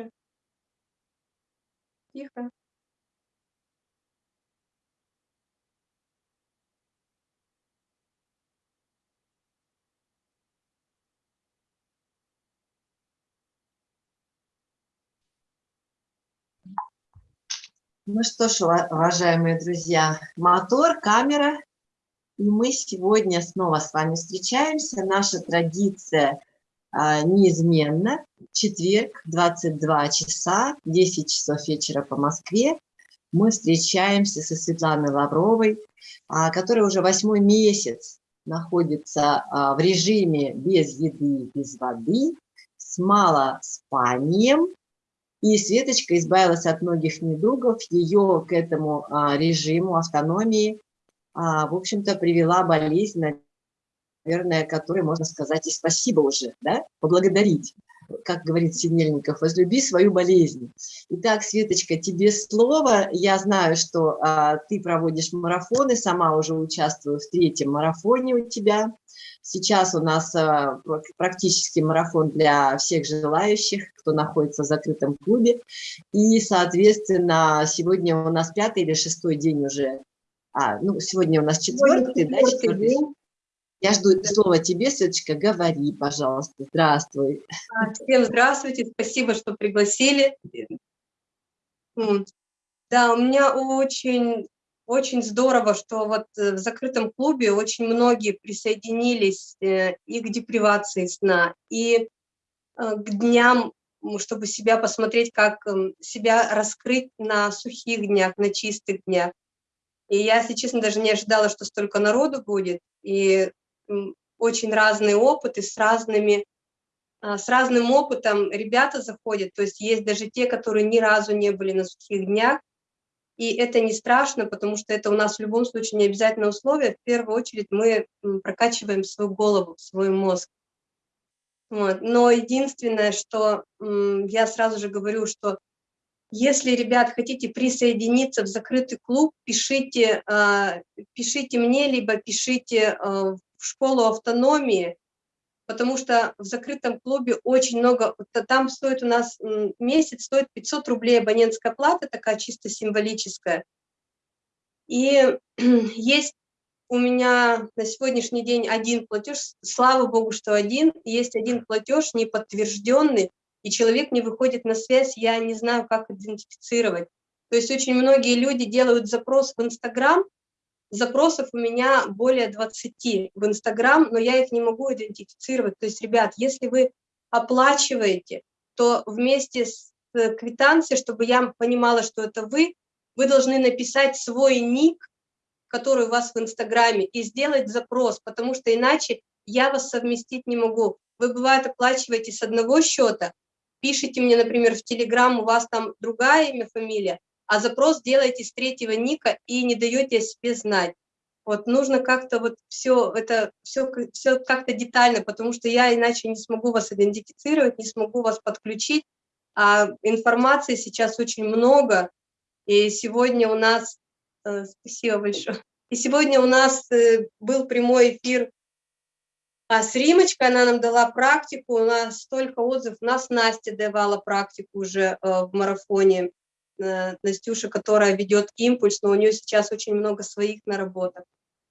Тише. Тихо. Ну что ж, уважаемые друзья, мотор, камера, и мы сегодня снова с вами встречаемся. Наша традиция а, неизменна. Четверг, 22 часа, 10 часов вечера по Москве. Мы встречаемся со Светланой Лавровой, а, которая уже восьмой месяц находится а, в режиме без еды, без воды, с малоспанием, и Светочка избавилась от многих недугов, ее к этому а, режиму автономии, в общем-то, привела болезнь, наверное, которой можно сказать и спасибо уже, да, поблагодарить. Как говорит Синельников, возлюби свою болезнь. Итак, Светочка, тебе слово. Я знаю, что а, ты проводишь марафоны, сама уже участвую в третьем марафоне у тебя. Сейчас у нас а, практически марафон для всех желающих, кто находится в закрытом клубе. И, соответственно, сегодня у нас пятый или шестой день уже. А, ну, сегодня у нас четвертый, да, четвертый день. Я жду слова тебе, Светочка, говори, пожалуйста. Здравствуй. А, всем здравствуйте, спасибо, что пригласили. Да, у меня очень очень здорово, что вот э, в закрытом клубе очень многие присоединились э, и к депривации сна, и э, к дням, чтобы себя посмотреть, как эм, себя раскрыть на сухих днях, на чистых днях. И я, если честно, даже не ожидала, что столько народу будет, и очень разные опыты с разными с разным опытом ребята заходят, то есть есть даже те, которые ни разу не были на сухих днях, и это не страшно, потому что это у нас в любом случае не обязательное условие. В первую очередь мы прокачиваем свою голову, свой мозг. Вот. Но единственное, что я сразу же говорю, что если, ребят, хотите присоединиться в закрытый клуб, пишите, а, пишите мне, либо пишите а, в школу автономии, потому что в закрытом клубе очень много, там стоит у нас месяц, стоит 500 рублей абонентская плата, такая чисто символическая. И есть у меня на сегодняшний день один платеж, слава богу, что один, есть один платеж неподтвержденный, и человек не выходит на связь, я не знаю, как идентифицировать. То есть очень многие люди делают запрос в Инстаграм, запросов у меня более 20 в Инстаграм, но я их не могу идентифицировать. То есть, ребят, если вы оплачиваете, то вместе с э, квитанцией, чтобы я понимала, что это вы, вы должны написать свой ник, который у вас в Инстаграме, и сделать запрос, потому что иначе я вас совместить не могу. Вы, бывает, оплачиваете с одного счета, пишите мне, например, в Телеграм, у вас там другая имя, фамилия, а запрос делаете с третьего ника и не даете о себе знать. Вот нужно как-то вот все это, все, все как-то детально, потому что я иначе не смогу вас идентифицировать, не смогу вас подключить. А информации сейчас очень много, и сегодня у нас, э, спасибо большое, и сегодня у нас э, был прямой эфир а с Римочкой, она нам дала практику, у нас столько отзывов, у нас Настя давала практику уже э, в марафоне, Настюша, которая ведет импульс, но у нее сейчас очень много своих наработок.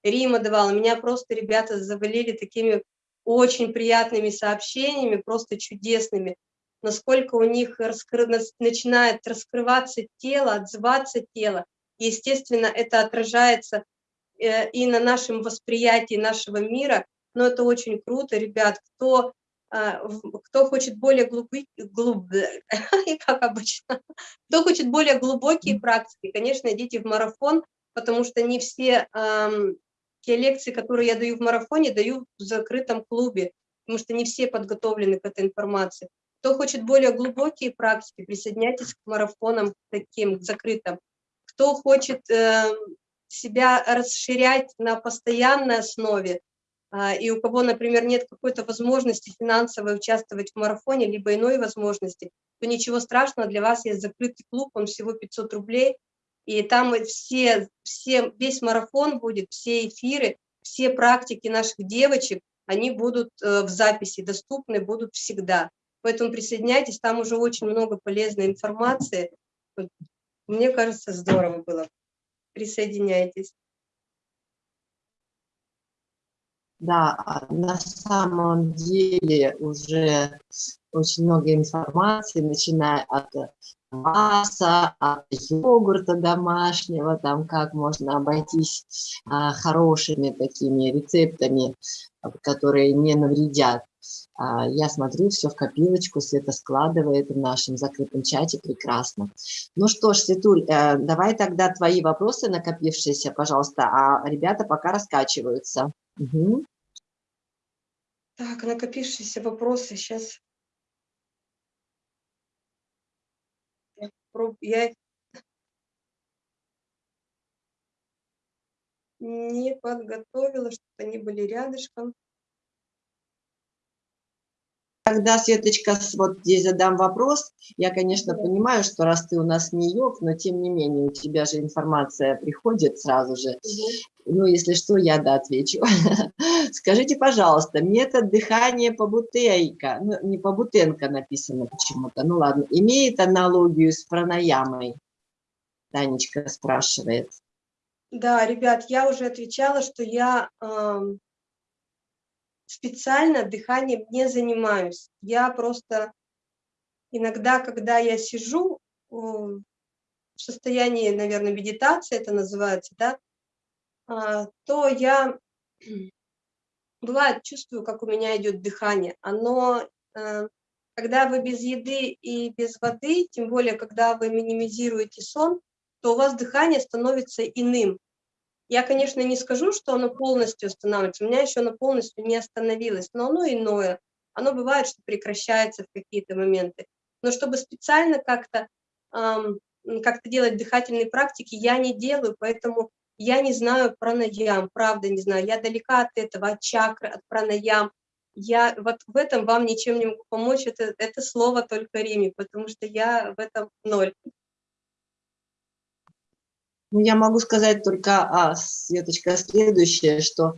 Рима давала, меня просто ребята завалили такими очень приятными сообщениями, просто чудесными, насколько у них раскры... начинает раскрываться тело, отзываться тело. Естественно, это отражается э, и на нашем восприятии нашего мира, но это очень круто, ребят, кто кто хочет более глубокие, глуб... как обычно, кто хочет более глубокие практики, конечно, идите в марафон, потому что не все эм, те лекции, которые я даю в марафоне, даю в закрытом клубе, потому что не все подготовлены к этой информации. Кто хочет более глубокие практики, присоединяйтесь к марафонам таким, к закрытым. Кто хочет э, себя расширять на постоянной основе, а, и у кого, например, нет какой-то возможности финансовой участвовать в марафоне, либо иной возможности, то ничего страшного, для вас есть закрытый клуб, он всего 500 рублей, и там все, все, весь марафон будет, все эфиры, все практики наших девочек, они будут э, в записи доступны, будут всегда. Поэтому присоединяйтесь, там уже очень много полезной информации. Мне кажется, здорово было. Присоединяйтесь. Да, на самом деле уже очень много информации, начиная от масса, от йогурта домашнего, там как можно обойтись а, хорошими такими рецептами, которые не навредят. А, я смотрю, все в копилочку, Света складывает в нашем закрытом чате, прекрасно. Ну что ж, Светуль, э, давай тогда твои вопросы накопившиеся, пожалуйста, а ребята пока раскачиваются. Угу. Так, накопившиеся вопросы сейчас. Я не подготовила, чтобы они были рядышком. Тогда, Светочка, вот здесь задам вопрос. Я, конечно, понимаю, что раз ты у нас не йог, но тем не менее у тебя же информация приходит сразу же. Ну, если что, я да отвечу. Скажите, пожалуйста, метод дыхания по бутейка, ну, не по бутенко написано почему-то, ну ладно, имеет аналогию с пранаямой? Танечка спрашивает. Да, ребят, я уже отвечала, что я э, специально дыханием не занимаюсь. Я просто иногда, когда я сижу в состоянии, наверное, медитации, это называется, да, а, то я, бывает, чувствую, как у меня идет дыхание. Оно, э, когда вы без еды и без воды, тем более, когда вы минимизируете сон, то у вас дыхание становится иным. Я, конечно, не скажу, что оно полностью останавливается, у меня еще оно полностью не остановилось, но оно иное. Оно бывает, что прекращается в какие-то моменты. Но чтобы специально как-то эм, как делать дыхательные практики, я не делаю, поэтому я не знаю про наям, правда не знаю. Я далека от этого, от чакры, от пранаям. Я вот в этом вам ничем не могу помочь, это, это слово только Риме, потому что я в этом ноль. Ну, я могу сказать только, а, Светочка, следующее, что,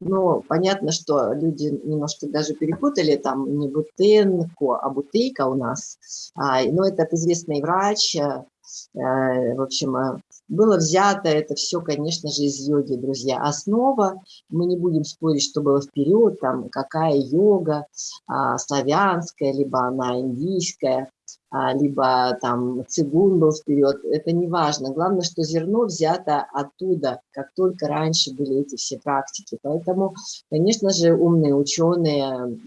ну, понятно, что люди немножко даже перепутали, там не Бутенко, а Бутейка у нас, а, но этот известный врач, э, в общем, э, было взято это все, конечно же, из йоги, друзья. Основа, мы не будем спорить, что было вперед, там, какая йога, а, славянская, либо она индийская, либо там цигун был вперед, это не важно. Главное, что зерно взято оттуда, как только раньше были эти все практики. Поэтому, конечно же, умные ученые,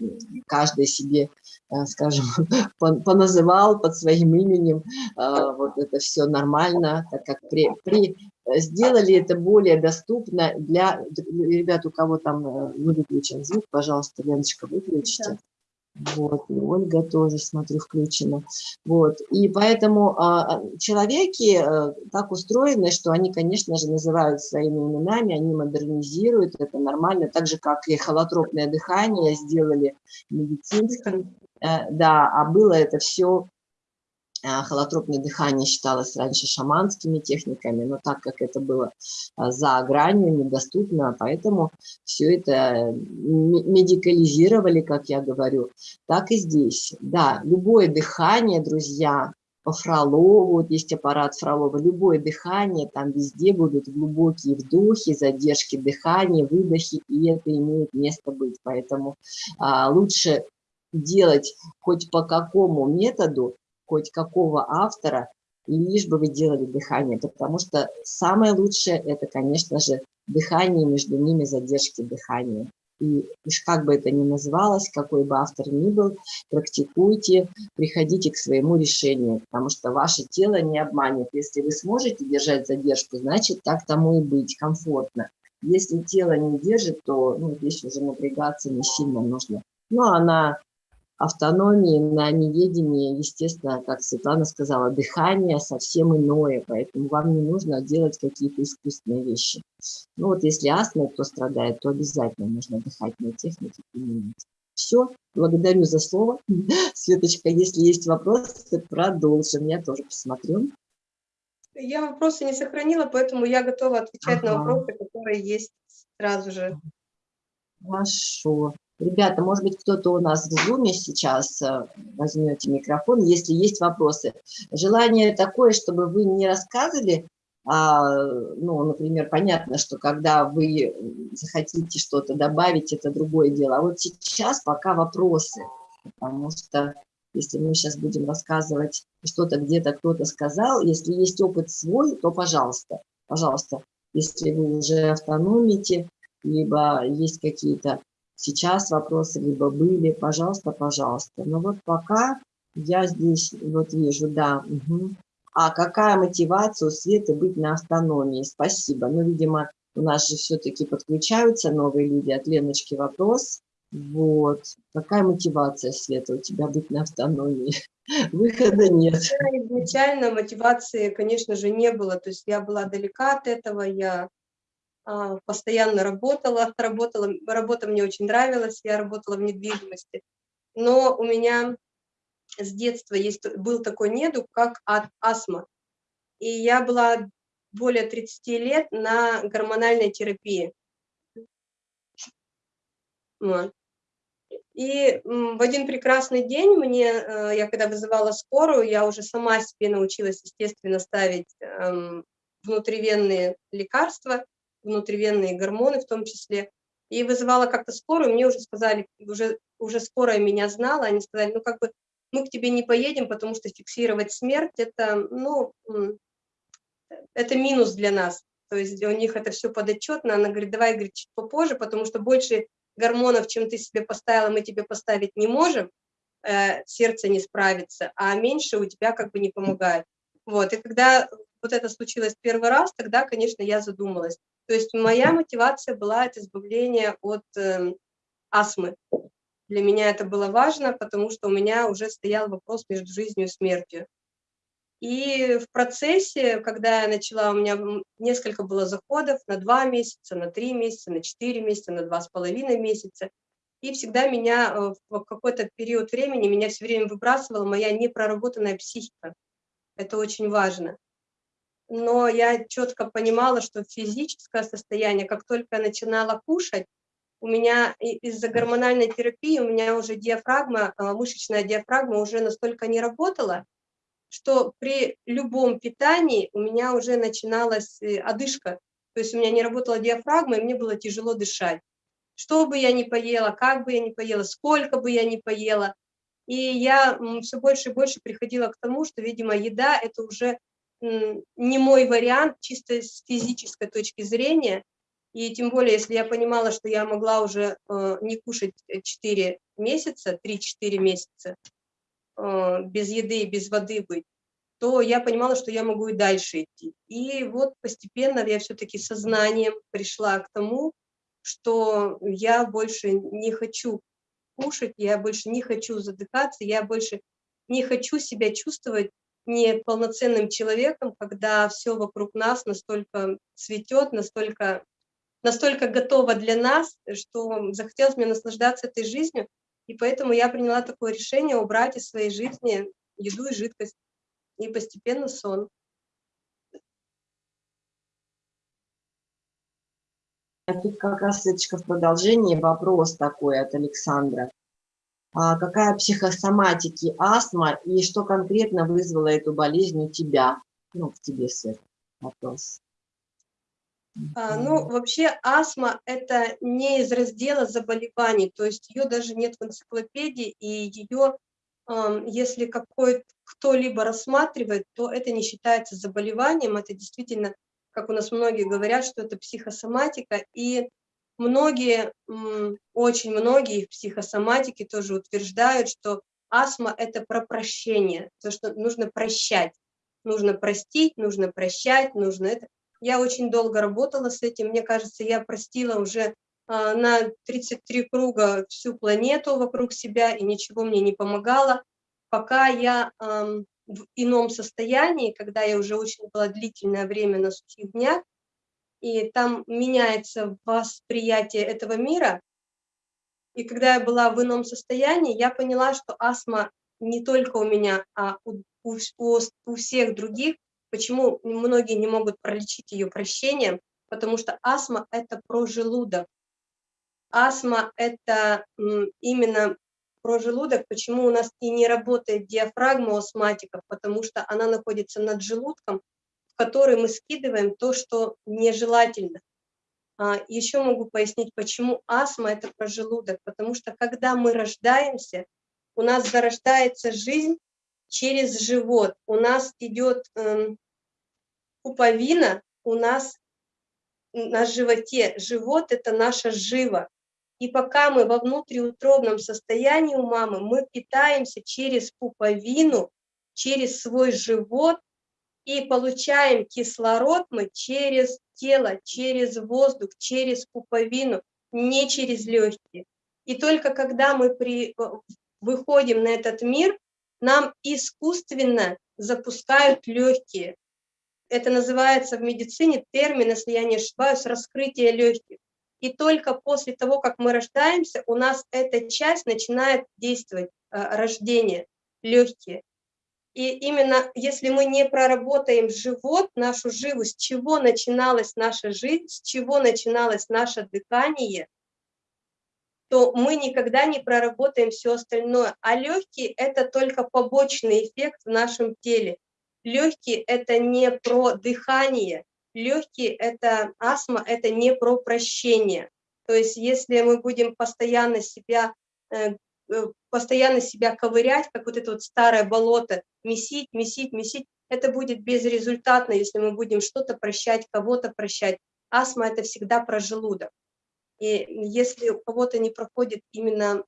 каждый себе, э, скажем, поназывал под своим именем, э, вот это все нормально, так как при, при сделали это более доступно для ребят, у кого там э, не выключен звук, пожалуйста, Леночка, выключите. Вот, и Ольга тоже, смотрю, включена. Вот, и поэтому а, а человеки а, так устроены, что они, конечно же, называют своими именами, они модернизируют, это нормально, так же, как и холотропное дыхание сделали медицинским, э, да, а было это все а, холотропное дыхание считалось раньше шаманскими техниками, но так как это было а, за гранью, недоступно, поэтому все это медикализировали, как я говорю, так и здесь. Да, любое дыхание, друзья, по Фролову, вот есть аппарат Фролова, любое дыхание, там везде будут глубокие вдохи, задержки дыхания, выдохи, и это имеет место быть. Поэтому а, лучше делать хоть по какому методу, хоть какого автора, лишь бы вы делали дыхание, потому что самое лучшее – это, конечно же, дыхание, между ними задержки дыхания. И уж как бы это ни называлось, какой бы автор ни был, практикуйте, приходите к своему решению, потому что ваше тело не обманет. Если вы сможете держать задержку, значит, так тому и быть, комфортно. Если тело не держит, то ну, здесь уже напрягаться не сильно нужно. Но она автономии, на неведении, естественно, как Светлана сказала, дыхание совсем иное, поэтому вам не нужно делать какие-то искусственные вещи. Ну вот если астма, кто страдает, то обязательно нужно дыхательные техники применять. Все, благодарю за слово. Светочка, если есть вопросы, продолжим. Я тоже посмотрю. Я вопросы не сохранила, поэтому я готова отвечать ага. на вопросы, которые есть сразу же. Хорошо. Ребята, может быть, кто-то у нас в зуме сейчас э, возьмете микрофон, если есть вопросы. Желание такое, чтобы вы не рассказывали, а, ну, например, понятно, что когда вы захотите что-то добавить, это другое дело. А вот сейчас пока вопросы, потому что если мы сейчас будем рассказывать что-то где-то кто-то сказал, если есть опыт свой, то пожалуйста, пожалуйста, если вы уже автономите, либо есть какие-то сейчас вопросы, либо были, пожалуйста, пожалуйста. Но вот пока я здесь вот вижу, да, угу. А какая мотивация у Светы быть на автономии? Спасибо. Ну, видимо, у нас же все-таки подключаются новые люди. От Леночки вопрос. Вот. Какая мотивация, Света, у тебя быть на автономии? Выхода нет. Изначально мотивации, конечно же, не было. То есть я была далека от этого, я постоянно работала, работала, работа мне очень нравилась, я работала в недвижимости. Но у меня с детства есть, был такой недуг, как астма. И я была более 30 лет на гормональной терапии. И в один прекрасный день мне, э, я когда вызывала скорую, я уже сама себе научилась, естественно, ставить эм, внутривенные лекарства, внутривенные гормоны в том числе. И вызывала как-то скорую, мне уже сказали, уже, уже скорая меня знала, они сказали, ну как бы мы к тебе не поедем, потому что фиксировать смерть, это, ну, это минус для нас. То есть у них это все подотчетно. Она говорит, давай, говорит, чуть попозже, потому что больше гормонов, чем ты себе поставила, мы тебе поставить не можем, э, сердце не справится, а меньше у тебя как бы не помогает. Вот, и когда вот это случилось первый раз, тогда, конечно, я задумалась. То есть моя мотивация была это избавление от э, астмы. Для меня это было важно, потому что у меня уже стоял вопрос между жизнью и смертью. И в процессе, когда я начала, у меня несколько было заходов на два месяца, на три месяца, на четыре месяца, на два с половиной месяца. И всегда меня э, в какой-то период времени, меня все время выбрасывала моя непроработанная психика. Это очень важно. Но я четко понимала, что физическое состояние, как только я начинала кушать, у меня из-за гормональной терапии у меня уже диафрагма, а, мышечная диафрагма уже настолько не работала, что при любом питании у меня уже начиналась э, одышка. То есть у меня не работала диафрагма, и мне было тяжело дышать. Что бы я ни поела, как бы я ни поела, сколько бы я ни поела. И я все больше и больше приходила к тому, что, видимо, еда – это уже не мой вариант чисто с физической точки зрения – и тем более, если я понимала, что я могла уже э, не кушать 4 месяца, 3-4 месяца, э, без еды и без воды быть, то я понимала, что я могу и дальше идти. И вот постепенно я все-таки сознанием пришла к тому, что я больше не хочу кушать, я больше не хочу задыхаться, я больше не хочу себя чувствовать неполноценным человеком, когда все вокруг нас настолько цветет, настолько настолько готова для нас, что захотелось мне наслаждаться этой жизнью, и поэтому я приняла такое решение убрать из своей жизни еду и жидкость, и постепенно сон. Тут как раз, Светочка, в продолжении вопрос такой от Александра. А какая психосоматики астма и что конкретно вызвало эту болезнь у тебя? Ну, в тебе, Свет, вопрос. А, ну, вообще астма – это не из раздела заболеваний, то есть ее даже нет в энциклопедии, и ее, если какой кто-либо рассматривает, то это не считается заболеванием, это действительно, как у нас многие говорят, что это психосоматика, и многие, очень многие в психосоматике тоже утверждают, что астма – это про прощение, то, что нужно прощать, нужно простить, нужно прощать, нужно это. Я очень долго работала с этим. Мне кажется, я простила уже а, на 33 круга всю планету вокруг себя, и ничего мне не помогало. Пока я в ином состоянии, когда я уже очень была длительное время на сухих днях, и там меняется восприятие этого мира. И когда я была в ином состоянии, я поняла, что астма не только у меня, а у, у, у всех других Почему многие не могут пролечить ее прощением? Потому что астма – это про желудок. астма – это именно про желудок, почему у нас и не работает диафрагма у астматиков, потому что она находится над желудком, в который мы скидываем то, что нежелательно. А, еще могу пояснить, почему астма – это про желудок, потому что когда мы рождаемся, у нас зарождается жизнь через живот, у нас идет эм, пуповина, у нас на животе, живот – это наша жива, и пока мы во внутриутробном состоянии у мамы, мы питаемся через пуповину, через свой живот, и получаем кислород мы через тело, через воздух, через пуповину, не через легкие. И только когда мы при, э, выходим на этот мир, нам искусственно запускают легкие. Это называется в медицине термин, если я не ошибаюсь, раскрытие легких. И только после того, как мы рождаемся, у нас эта часть начинает действовать, э, рождение, легкие. И именно если мы не проработаем живот, нашу живу, с чего начиналась наша жизнь, с чего начиналось наше дыхание, то мы никогда не проработаем все остальное. А легкие – это только побочный эффект в нашем теле. Легкие – это не про дыхание, легкие – это астма, это не про прощение. То есть если мы будем постоянно себя Э, постоянно себя ковырять, как вот это вот старое болото, месить, месить, месить, это будет безрезультатно, если мы будем что-то прощать, кого-то прощать. Астма – это всегда про желудок. И если у кого-то не проходит именно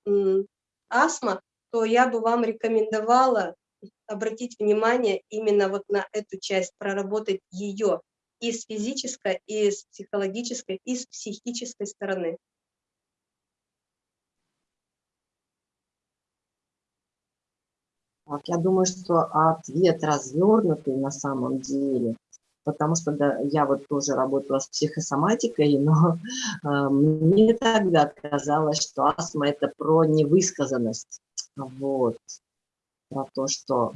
астма, то я бы вам рекомендовала обратить внимание именно вот на эту часть, проработать ее и с физической, и с психологической, и с психической стороны. Так, я думаю, что ответ развернутый на самом деле, потому что да, я вот тоже работала с психосоматикой, но э, мне тогда казалось, что астма – это про невысказанность, вот, про то, что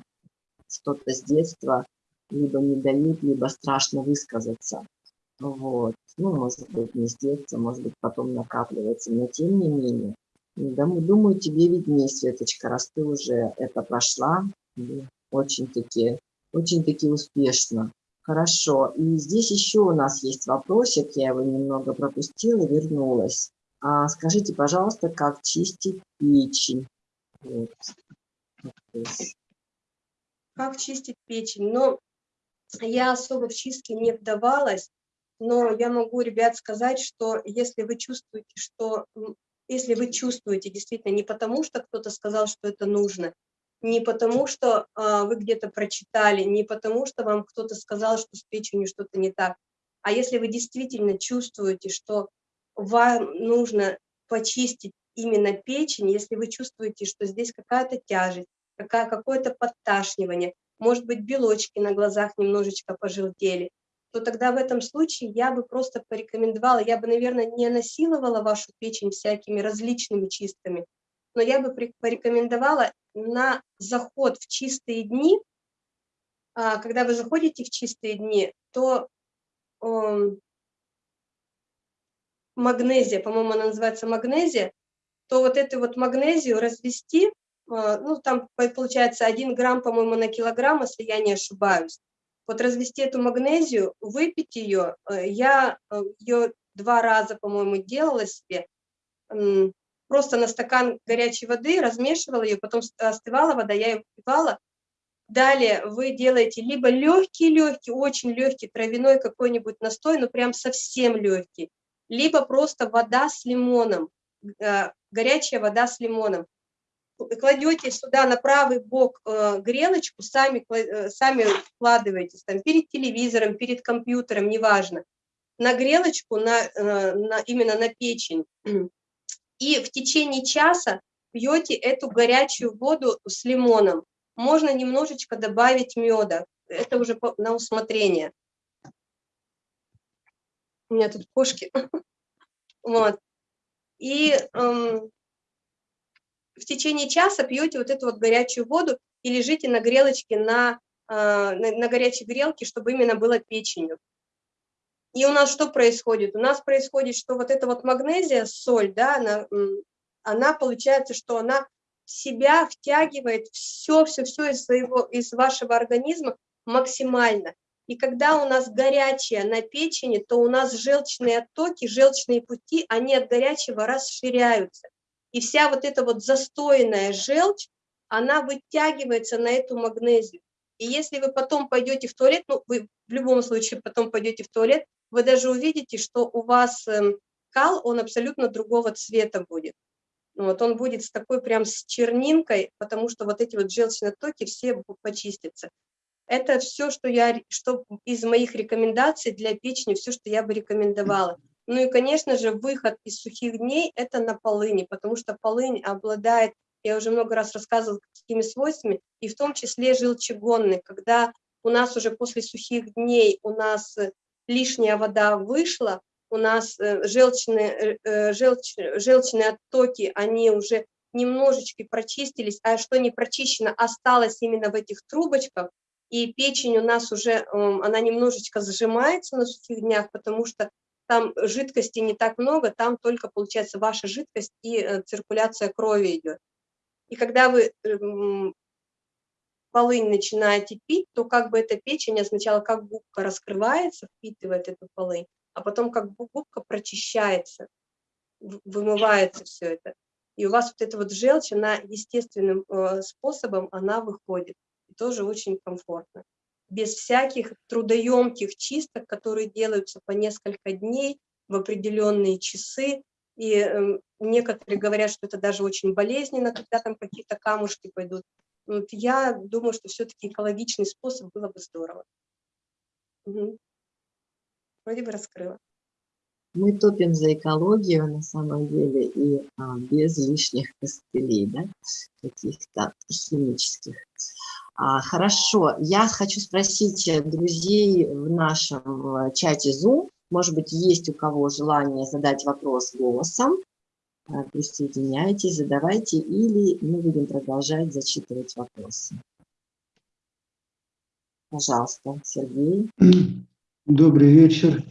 что-то с детства либо не дают, либо страшно высказаться. Вот. Ну, может быть, не с детства, может быть, потом накапливается, но тем не менее. Думаю, тебе виднее, Светочка, раз ты уже это прошла. Очень-таки очень-таки успешно. Хорошо. И здесь еще у нас есть вопросик. Я его немного пропустила, вернулась. А, скажите, пожалуйста, как чистить печень? Вот. Как чистить печень? Но я особо в чистке не вдавалась, но я могу, ребят, сказать, что если вы чувствуете, что если вы чувствуете действительно не потому, что кто-то сказал, что это нужно, не потому, что а, вы где-то прочитали, не потому, что вам кто-то сказал, что с печенью что-то не так, а если вы действительно чувствуете, что вам нужно почистить именно печень, если вы чувствуете, что здесь какая-то тяжесть, какое-то подташнивание, может быть, белочки на глазах немножечко пожелтели, то тогда в этом случае я бы просто порекомендовала, я бы, наверное, не насиловала вашу печень всякими различными чистками, но я бы порекомендовала на заход в чистые дни, а, когда вы заходите в чистые дни, то эм, магнезия, по-моему, она называется магнезия, то вот эту вот магнезию развести, а, ну, там получается 1 грамм, по-моему, на килограмм, если я не ошибаюсь, вот развести эту магнезию, выпить ее, э, я э, ее два раза, по-моему, делала себе, просто на стакан горячей воды размешивала ее, потом остывала вода, я ее выпивала. Далее вы делаете либо легкий-легкий, очень легкий травяной какой-нибудь настой, но прям совсем легкий, либо просто вода с лимоном, э, горячая вода с лимоном кладете сюда на правый бок э, грелочку, сами, э, сами вкладываетесь там перед телевизором, перед компьютером, неважно, на грелочку, на, э, на, именно на печень. И в течение часа пьете эту горячую воду с лимоном. Можно немножечко добавить меда, это уже на усмотрение. У меня тут кошки. Вот. И эм, в течение часа пьете вот эту вот горячую воду и лежите на грелочке, на, а, на, на горячей грелке, чтобы именно было печенью. И у нас что происходит? У нас происходит, что вот эта вот магнезия, соль, да, она, она получается, что она себя втягивает все-все-все из, своего, из вашего организма максимально. И когда у нас горячее на печени, то у нас желчные оттоки, желчные пути, они от горячего расширяются. И вся вот эта вот застойная желчь, она вытягивается на эту магнезию. И если вы потом пойдете в туалет, ну, вы в любом случае потом пойдете в туалет, вы даже увидите, что у вас эм, кал, он абсолютно другого цвета будет. Вот он будет с такой прям с чернинкой, потому что вот эти вот желчные токи все почистятся. Это все, что я, что из моих рекомендаций для печени, все, что я бы рекомендовала. Ну и, конечно же, выход из сухих дней – это на полыни, потому что полынь обладает, я уже много раз рассказывала, какими свойствами, и в том числе желчегонной, когда у нас уже после сухих дней у нас лишняя вода вышла, у нас э, желчные, э, э, желч, желчные оттоки, они уже немножечко прочистились, а что не прочищено, осталось именно в этих трубочках, и печень у нас уже, эм, она немножечко зажимается на сухих днях, потому что там жидкости не так много, там только, получается, ваша жидкость и циркуляция крови идет. И когда вы эм, полынь начинаете пить, то как бы эта печень сначала как губка раскрывается, впитывает эту полынь, а потом как губка прочищается, вымывается все это. И у вас вот эта вот желчь, она естественным э, способом, она выходит. И тоже очень комфортно. Без всяких трудоемких чисток, которые делаются по несколько дней в определенные часы. И э, некоторые говорят, что это даже очень болезненно, когда там какие-то камушки пойдут. Вот я думаю, что все-таки экологичный способ было бы здорово. Угу. Вроде бы раскрыла. Мы топим за экологию на самом деле и а, без лишних костылей, да, каких-то химических. А, хорошо, я хочу спросить друзей в нашем чате Zoom, может быть, есть у кого желание задать вопрос голосом. Присоединяйтесь, задавайте, или мы будем продолжать зачитывать вопросы. Пожалуйста, Сергей. Добрый вечер.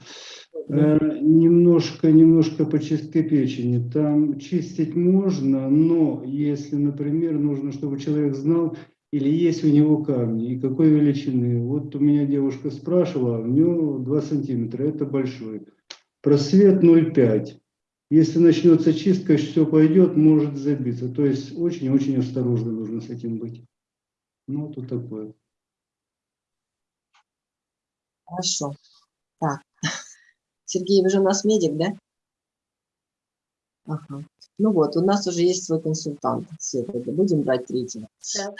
Э, немножко, немножко по чистке печени. Там чистить можно, но если, например, нужно, чтобы человек знал, или есть у него камни, и какой величины. Вот у меня девушка спрашивала, у него 2 сантиметра, это большой. Просвет 0,5 если начнется чистка, все пойдет, может забиться. То есть очень-очень осторожно нужно с этим быть. Ну, тут такое. Хорошо. Так. Сергей, вы же у нас медик, да? Ага. Ну вот, у нас уже есть свой консультант. Света, будем брать третьего. Да.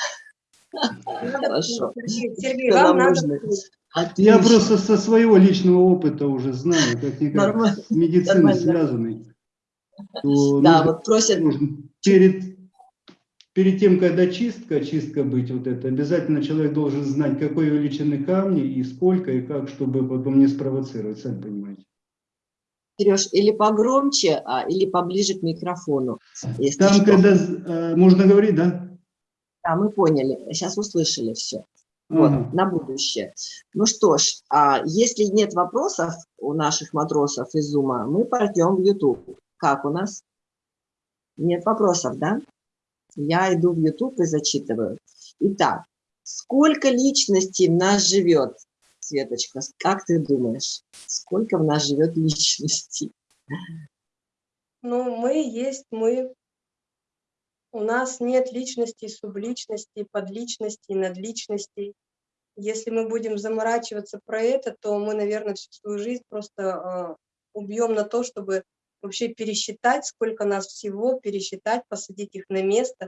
Хорошо. Сергей, вам надо... Я просто со своего личного опыта уже знаю, как никак с медициной связанный то да, вот просят... Перед, перед тем, когда чистка, чистка быть вот это, обязательно человек должен знать, какой величины камни и сколько, и как, чтобы потом не спровоцировать, сами понимаете. Сереж, или погромче, а, или поближе к микрофону. Там, что. когда э, можно говорить, да? Да, мы поняли. Сейчас услышали все. Вот, ага. на будущее. Ну что ж, а если нет вопросов у наших матросов из Зума, мы пойдем в YouTube. Как у нас? Нет вопросов, да? Я иду в YouTube и зачитываю. Итак, сколько личностей в нас живет? Светочка, как ты думаешь, сколько в нас живет личностей? Ну, мы есть мы. У нас нет личностей, субличностей, подличностей, надличностей. Если мы будем заморачиваться про это, то мы, наверное, всю свою жизнь просто э, убьем на то, чтобы вообще пересчитать, сколько нас всего, пересчитать, посадить их на место,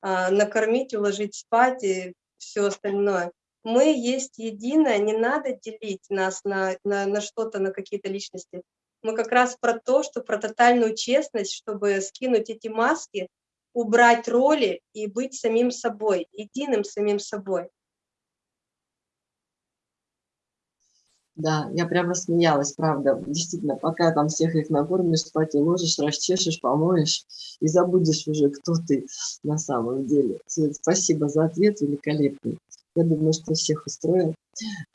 а, накормить, уложить спать и все остальное. Мы есть единое, не надо делить нас на, на, на что-то, на какие-то личности. Мы как раз про то, что про тотальную честность, чтобы скинуть эти маски, убрать роли и быть самим собой, единым самим собой. Да, я прямо смеялась, правда. Действительно, пока там всех их накормишь, спать уложишь, расчешешь, помоешь и забудешь уже, кто ты на самом деле. Спасибо за ответ, великолепный. Я думаю, что всех устроил.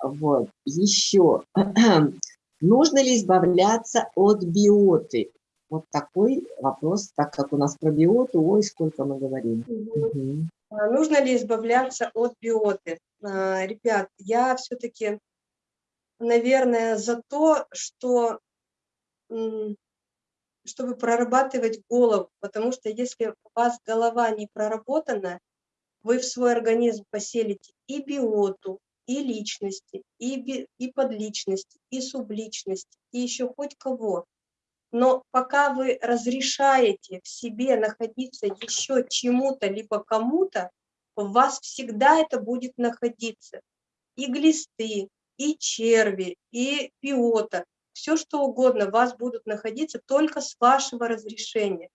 Вот. Еще Нужно ли избавляться от биоты? Вот такой вопрос, так как у нас про биоту, ой, сколько мы говорим. Угу. Нужно ли избавляться от биоты? А, ребят, я все-таки, наверное, за то, что чтобы прорабатывать голову, потому что если у вас голова не проработана, вы в свой организм поселите и биоту, и личности, и, би, и подличности, и субличности, и еще хоть кого. Но пока вы разрешаете в себе находиться еще чему-то, либо кому-то, в вас всегда это будет находиться. И глисты, и черви, и биота, все что угодно в вас будут находиться только с вашего разрешения.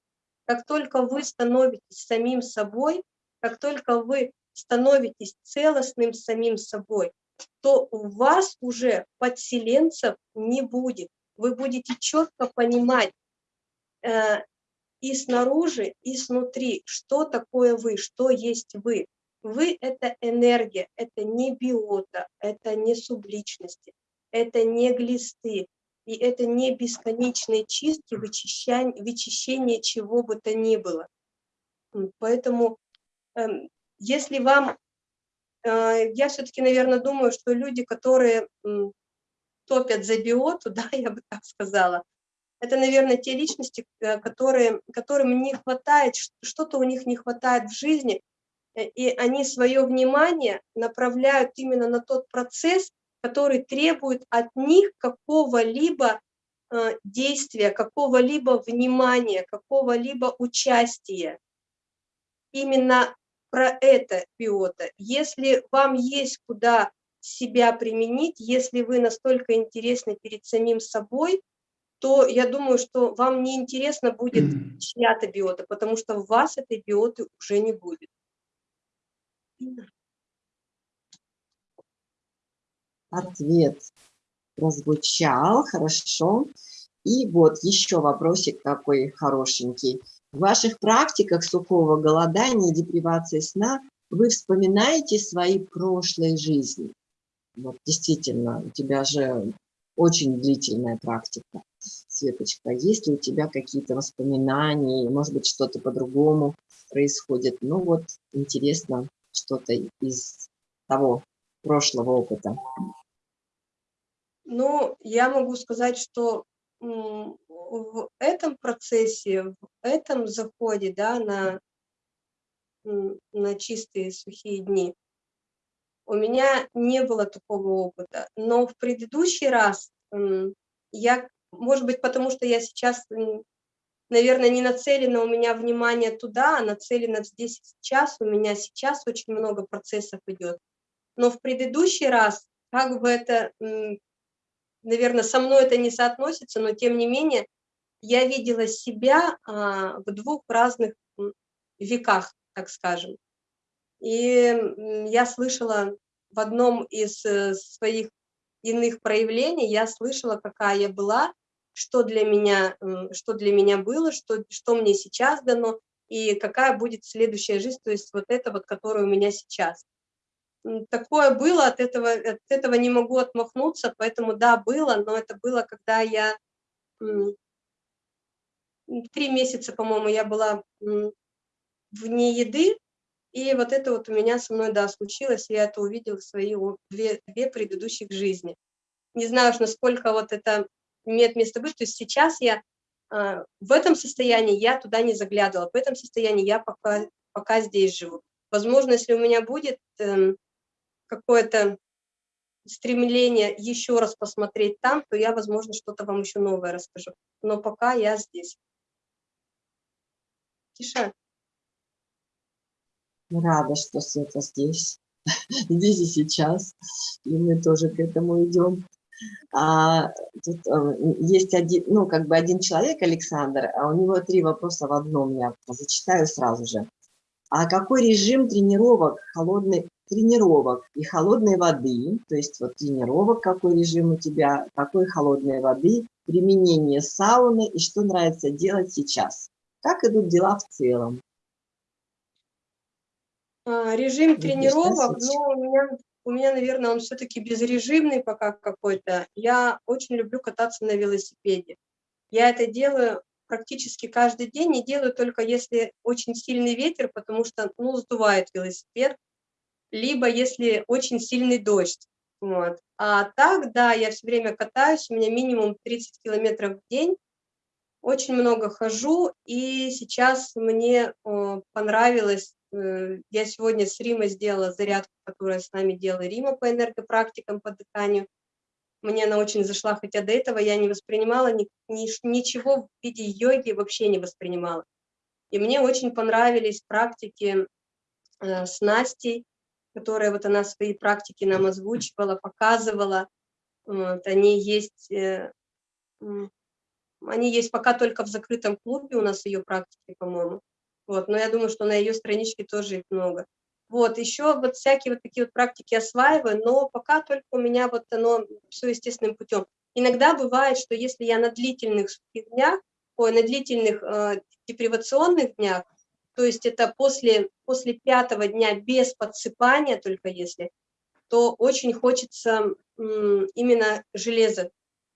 Как только вы становитесь самим собой, как только вы становитесь целостным самим собой, то у вас уже подселенцев не будет. Вы будете четко понимать э, и снаружи, и снутри, что такое вы, что есть вы. Вы – это энергия, это не биота, это не субличности, это не глисты, и это не бесконечные чистки, вычищение, вычищение чего бы то ни было. Поэтому, эм, если вам, э, я все-таки, наверное, думаю, что люди, которые топят за биоту, да, я бы так сказала, это, наверное, те личности, э, которые, которым не хватает, что-то у них не хватает в жизни, э, и они свое внимание направляют именно на тот процесс, который требует от них какого-либо э, действия, какого-либо внимания, какого-либо участия. Именно про это биота. Если вам есть куда себя применить, если вы настолько интересны перед самим собой, то я думаю, что вам не интересно будет чья-то биота, потому что в вас этой биоты уже не будет. Ответ прозвучал, хорошо. И вот еще вопросик такой хорошенький. В ваших практиках сухого голодания и депривации сна вы вспоминаете свои прошлые жизни? Вот действительно, у тебя же очень длительная практика. Светочка, есть ли у тебя какие-то воспоминания, может быть, что-то по-другому происходит? Ну вот, интересно, что-то из того прошлого опыта. Ну, я могу сказать, что в этом процессе, в этом заходе, да, на, на чистые сухие дни, у меня не было такого опыта. Но в предыдущий раз я, может быть, потому что я сейчас, наверное, не нацелена у меня внимание туда, а нацелена здесь сейчас. У меня сейчас очень много процессов идет. Но в предыдущий раз, как бы это наверное, со мной это не соотносится, но тем не менее я видела себя а, в двух разных веках, так скажем. И я слышала в одном из э, своих иных проявлений, я слышала, какая я была, что для меня, что для меня было, что, что мне сейчас дано, и какая будет следующая жизнь, то есть вот это вот, которая у меня сейчас. Такое было, от этого, от этого не могу отмахнуться, поэтому да, было, но это было, когда я три месяца, по-моему, я была вне еды, и вот это вот у меня со мной, да, случилось, я это увидела в свои две, две предыдущих жизни. Не знаю, насколько вот это имеет место быть, то есть сейчас я э, в этом состоянии, я туда не заглядывала, в этом состоянии я пока, пока здесь живу. Возможно, если у меня будет э, какое-то стремление еще раз посмотреть там, то я, возможно, что-то вам еще новое расскажу. Но пока я здесь. Тиша. Рада, что Света здесь, здесь и сейчас, и мы тоже к этому идем. А, тут а, есть один, ну, как бы один человек, Александр, а у него три вопроса в одном, я зачитаю сразу же. А какой режим тренировок холодной тренировок и холодной воды, то есть вот тренировок, какой режим у тебя, какой холодной воды, применение сауны и что нравится делать сейчас. Как идут дела в целом? А, режим тренировок, ну, у меня у меня, наверное, он все-таки безрежимный пока какой-то. Я очень люблю кататься на велосипеде. Я это делаю практически каждый день, и делаю только если очень сильный ветер, потому что, ну, сдувает велосипед, либо если очень сильный дождь. Вот. А так, да, я все время катаюсь, у меня минимум 30 километров в день, очень много хожу, и сейчас мне э, понравилось, я сегодня с Римой сделала зарядку, которую с нами делала Рима по энергопрактикам, по дыханию. Мне она очень зашла, хотя до этого я не воспринимала ни, ни, ничего в виде йоги, вообще не воспринимала. И мне очень понравились практики э, с Настей, которые вот она свои практики нам озвучивала, показывала. Вот, они есть э, они есть пока только в закрытом клубе, у нас ее практики, по-моему. Вот, но я думаю, что на ее страничке тоже их много. Вот, еще вот всякие вот такие вот практики осваиваю, но пока только у меня вот оно все естественным путем. Иногда бывает, что если я на длительных днях, ой, на длительных э, депривационных днях, то есть это после, после пятого дня без подсыпания только если, то очень хочется именно железо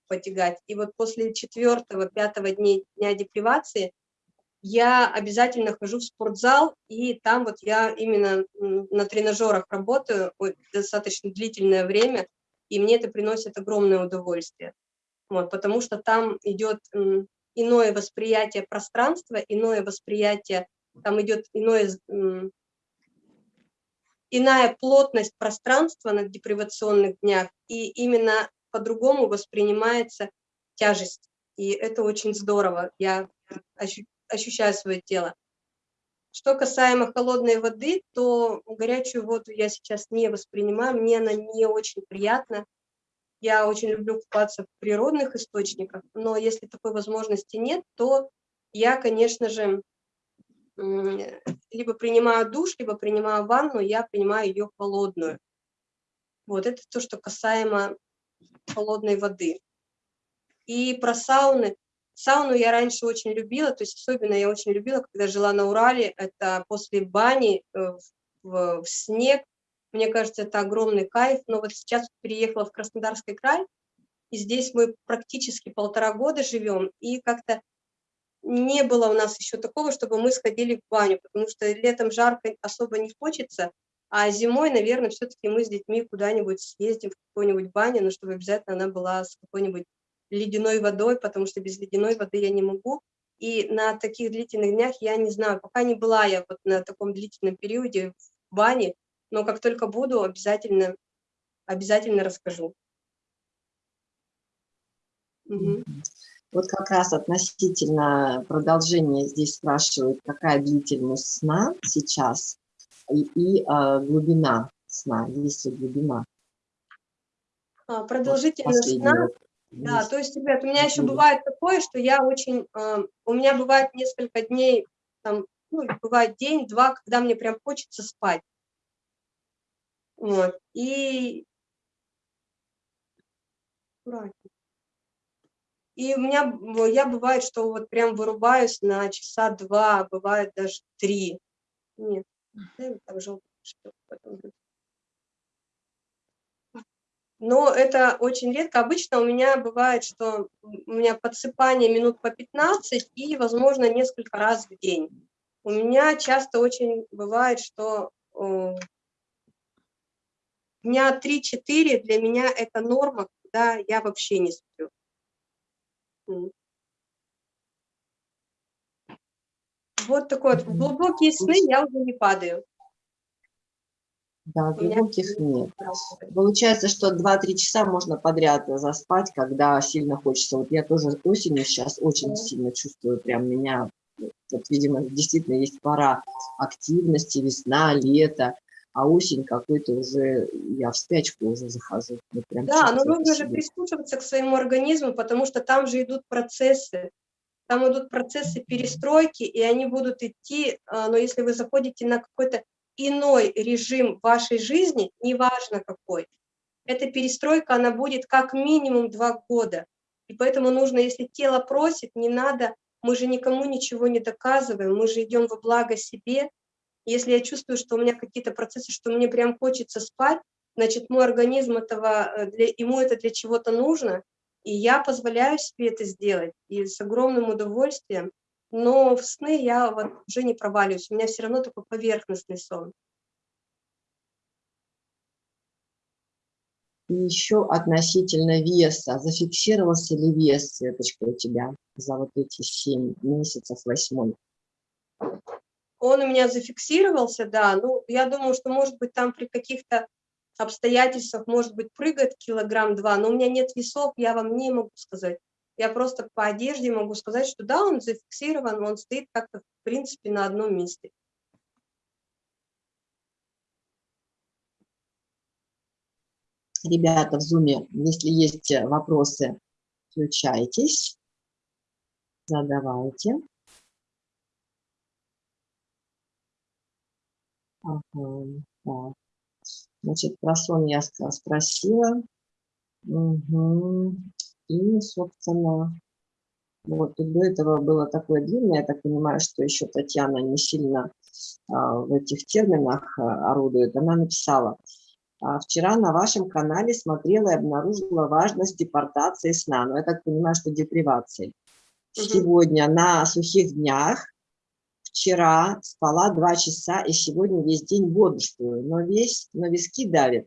потягать. И вот после четвертого, пятого дня, дня депривации я обязательно хожу в спортзал, и там вот я именно на тренажерах работаю достаточно длительное время, и мне это приносит огромное удовольствие. Вот, потому что там идет иное восприятие пространства, иное восприятие, там идет иное, иная плотность пространства на депривационных днях, и именно по-другому воспринимается тяжесть. И это очень здорово. Я ощущаю свое тело. Что касаемо холодной воды, то горячую воду я сейчас не воспринимаю, мне она не очень приятна. Я очень люблю купаться в природных источниках, но если такой возможности нет, то я, конечно же, либо принимаю душ, либо принимаю ванну, я принимаю ее холодную. Вот это то, что касаемо холодной воды. И про сауны. Сауну я раньше очень любила, то есть особенно я очень любила, когда жила на Урале, это после бани э, в, в снег. Мне кажется, это огромный кайф, но вот сейчас переехала в Краснодарский край, и здесь мы практически полтора года живем, и как-то не было у нас еще такого, чтобы мы сходили в баню, потому что летом жарко особо не хочется, а зимой, наверное, все-таки мы с детьми куда-нибудь съездим в какую-нибудь баню, но чтобы обязательно она была с какой-нибудь ледяной водой, потому что без ледяной воды я не могу. И на таких длительных днях я не знаю, пока не была я вот на таком длительном периоде в бане, но как только буду, обязательно, обязательно расскажу. Угу. Вот как раз относительно продолжения здесь спрашивают, какая длительность сна сейчас и, и а, глубина сна, есть ли глубина. А, продолжительность сна, да, то есть, ребят, у меня еще бывает такое, что я очень, э, у меня бывает несколько дней, там, ну, бывает день-два, когда мне прям хочется спать. Вот, и... И у меня, я бывает, что вот прям вырубаюсь на часа два, бывает даже три. Нет, там желтый но это очень редко. Обычно у меня бывает, что у меня подсыпание минут по 15 и, возможно, несколько раз в день. У меня часто очень бывает, что э, дня 3-4 для меня это норма, когда я вообще не сплю. Вот такой вот. В глубокие сны я уже не падаю. Да, глубоких нет. Получается, что 2-3 часа можно подряд заспать, когда сильно хочется. Вот я тоже осенью сейчас очень сильно чувствую, прям меня, вот, видимо, действительно есть пора активности, весна, лето, а осень какой-то уже, я в спячку уже захожу. да, но нужно же прислушиваться к своему организму, потому что там же идут процессы, там идут процессы перестройки, и они будут идти, а, но если вы заходите на какой-то иной режим вашей жизни, неважно какой, эта перестройка, она будет как минимум два года. И поэтому нужно, если тело просит, не надо, мы же никому ничего не доказываем, мы же идем во благо себе. Если я чувствую, что у меня какие-то процессы, что мне прям хочется спать, значит, мой организм этого, э, для, ему это для чего-то нужно, и я позволяю себе это сделать, и с огромным удовольствием, но в сны я вот уже не проваливаюсь, у меня все равно такой поверхностный сон. И еще относительно веса. Зафиксировался ли вес, Светочка, у тебя за вот эти 7 месяцев, восьмой? Он у меня зафиксировался, да. Ну, я думаю, что, может быть, там при каких-то обстоятельствах, может быть, прыгает килограмм-два, но у меня нет весов, я вам не могу сказать. Я просто по одежде могу сказать, что да, он зафиксирован, он стоит как-то, в принципе, на одном месте. Ребята в зуме, если есть вопросы, включайтесь, задавайте. Ага, так. Значит, про сон я спросила. Угу. И, собственно, вот до этого было такое длинное, я так понимаю, что еще Татьяна не сильно а, в этих терминах а, орудует. Она написала, а, вчера на вашем канале смотрела и обнаружила важность депортации сна. Но ну, я так понимаю, что депривации. Угу. Сегодня на сухих днях, вчера спала два часа и сегодня весь день бодрствую, но весь на виски давит.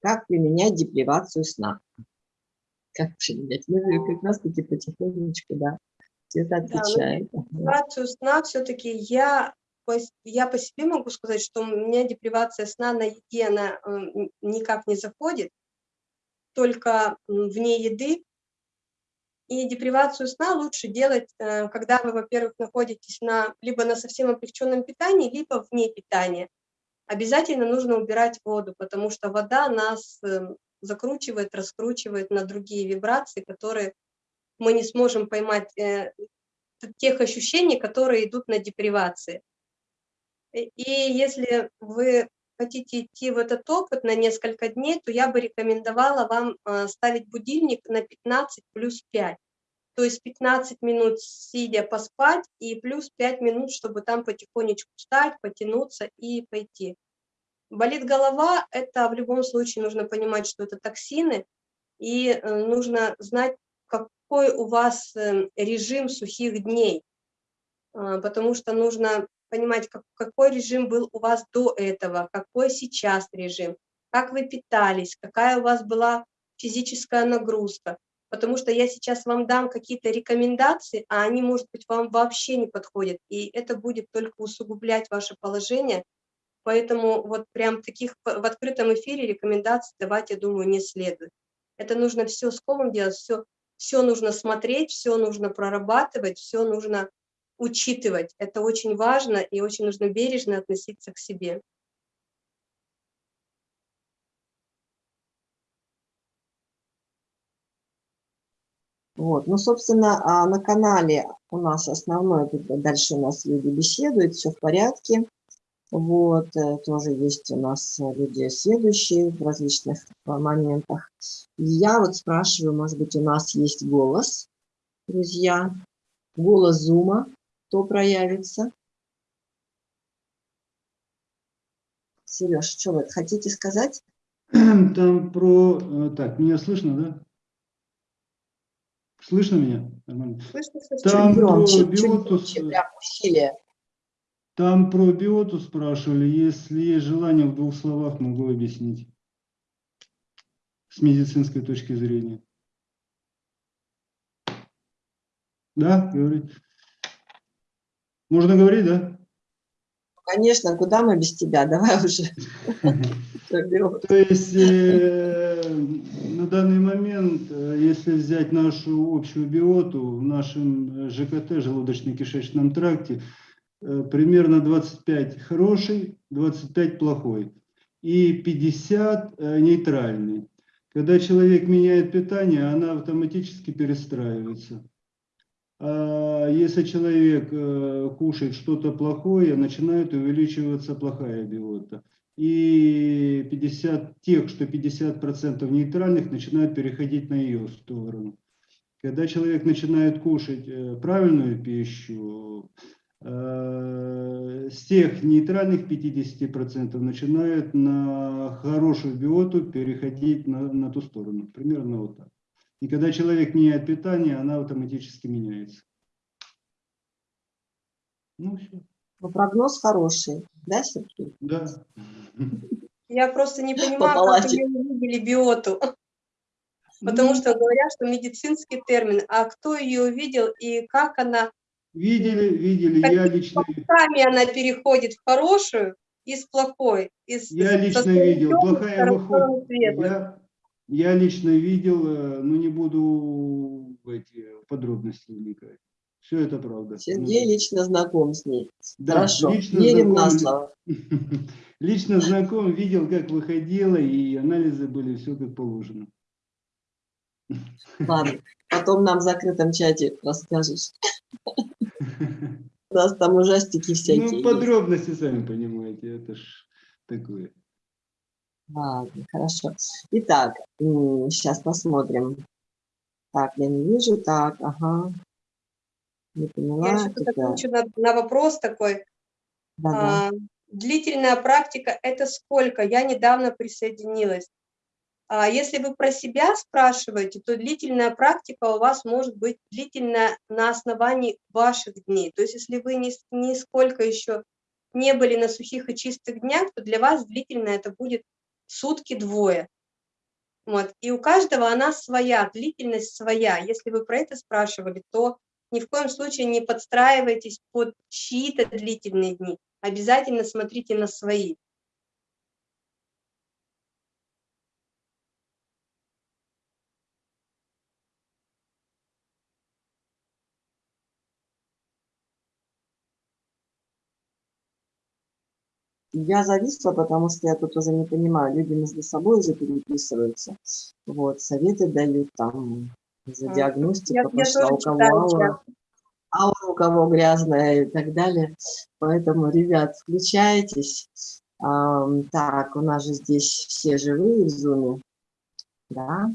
Как применять депривацию сна? Как применять? Мы ну, как раз таки потихонечку, да, Света отвечает. Да, депривацию сна все-таки я я по себе могу сказать, что у меня депривация сна на еде, она э, никак не заходит, только вне еды. И депривацию сна лучше делать, э, когда вы, во-первых, находитесь на, либо на совсем облегченном питании, либо вне питания. Обязательно нужно убирать воду, потому что вода нас э, закручивает, раскручивает на другие вибрации, которые мы не сможем поймать тех ощущений, которые идут на депривации. И если вы хотите идти в этот опыт на несколько дней, то я бы рекомендовала вам а, ставить будильник на 15 плюс 5. То есть 15 минут сидя поспать и плюс 5 минут, чтобы там потихонечку встать, потянуться и пойти. Болит голова, это в любом случае нужно понимать, что это токсины, и э, нужно знать, какой у вас э, режим сухих дней, а, потому что нужно понимать, как, какой режим был у вас до этого, какой сейчас режим, как вы питались, какая у вас была физическая нагрузка. Потому что я сейчас вам дам какие-то рекомендации, а они, может быть, вам вообще не подходят. И это будет только усугублять ваше положение. Поэтому вот прям таких в открытом эфире рекомендаций давать, я думаю, не следует. Это нужно все с комом делать, все, все нужно смотреть, все нужно прорабатывать, все нужно учитывать. Это очень важно и очень нужно бережно относиться к себе. Вот, ну, собственно, а на канале у нас основной, дальше у нас люди беседуют, все в порядке. Вот, э, тоже есть у нас люди следующие в различных моментах. Я вот спрашиваю, может быть, у нас есть голос, друзья, голос Зума кто проявится? Сереж, что вы хотите сказать? Там про... Э, так, меня слышно, да? Слышно меня? Нормально. Слышно, слышно. Там чуть громче, про биотус... Чуть громче, Там про биоту спрашивали. Если есть желание, в двух словах могу объяснить. С медицинской точки зрения. Да, говорите. Можно говорить, да? Конечно, куда мы без тебя? Давай уже. То есть э, на данный момент, э, если взять нашу общую биоту в нашем ЖКТ, желудочно-кишечном тракте, э, примерно 25 хороший, 25 плохой и 50 нейтральный. Когда человек меняет питание, она автоматически перестраивается. А если человек э, кушает что-то плохое, начинает увеличиваться плохая биота. И 50, тех, что 50% нейтральных, начинают переходить на ее сторону. Когда человек начинает кушать э, правильную пищу, э, э, с тех нейтральных 50% начинают на хорошую биоту переходить на, на ту сторону. Примерно вот так. И когда человек меняет питание, она автоматически меняется. Ну, все. Но прогноз хороший, да, Сергей? Да. Я просто не понимаю, как вы увидели биоту. Потому что говорят, что медицинский термин, а кто ее увидел и как она... Видели, видели, я лично... Сами она переходит в хорошую из плохой. Из, я лично видел, плохая выходит. Я, я лично видел, э, но не буду в эти подробности вникать. Все это правда. Сергей ну, лично знаком с ней. Да, Хорошо, лично верим знаком, на слово. Лично знаком, видел, как выходила, и анализы были все как положено. Ладно, потом нам в закрытом чате расскажешь. У нас там ужастики всякие. Ну, подробности, есть. сами понимаете, это ж такое. Ладно, хорошо. Итак, сейчас посмотрим. Так, я не вижу, так, ага. Не поняла. Я еще отвечу на, на вопрос такой. Да, да. А, длительная практика – это сколько? Я недавно присоединилась. А если вы про себя спрашиваете, то длительная практика у вас может быть длительная на основании ваших дней. То есть если вы ни, нисколько еще не были на сухих и чистых днях, то для вас длительно это будет сутки-двое. Вот. И у каждого она своя, длительность своя. Если вы про это спрашивали, то ни в коем случае не подстраивайтесь под чьи-то длительные дни. Обязательно смотрите на свои. Я зависла, потому что я тут уже не понимаю, люди между собой уже переписываются. Вот, советы дают там за диагностику, я, пошла я у кого аура, аура, у кого грязная и так далее. Поэтому, ребят, включайтесь. А, так, у нас же здесь все живые в зуме. Да,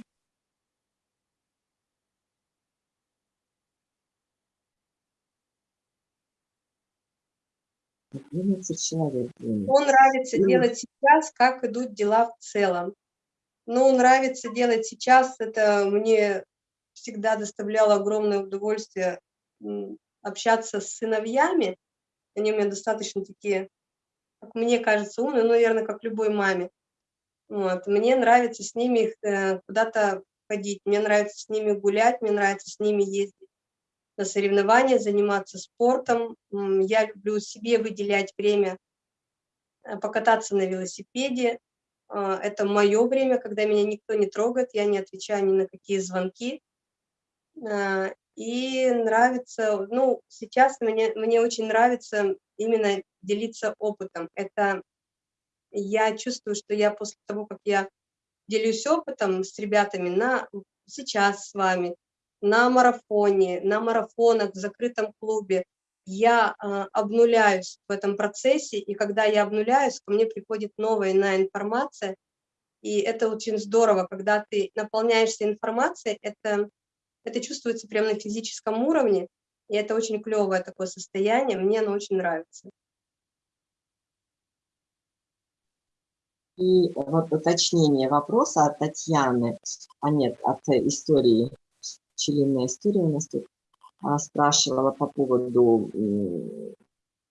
11 человек. Что нравится mm. делать сейчас, как идут дела в целом? Ну, нравится делать сейчас, это мне всегда доставляло огромное удовольствие общаться с сыновьями. Они у меня достаточно такие, как мне кажется, умные, ну, наверное, как любой маме. Вот. Мне нравится с ними э, куда-то ходить, мне нравится с ними гулять, мне нравится с ними ездить на соревнования, заниматься спортом. Я люблю себе выделять время э, покататься на велосипеде. А, это мое время, когда меня никто не трогает, я не отвечаю ни на какие звонки. А, и нравится, ну, сейчас мне, мне очень нравится именно делиться опытом. Это я чувствую, что я после того, как я делюсь опытом с ребятами на сейчас с вами, на марафоне, на марафонах в закрытом клубе, я э, обнуляюсь в этом процессе, и когда я обнуляюсь, ко мне приходит новая иная информация, и это очень здорово, когда ты наполняешься информацией, это, это чувствуется прямо на физическом уровне, и это очень клевое такое состояние, мне оно очень нравится. И вот уточнение вопроса от Татьяны, а нет, от истории пчелиная история у нас тут а, спрашивала по поводу,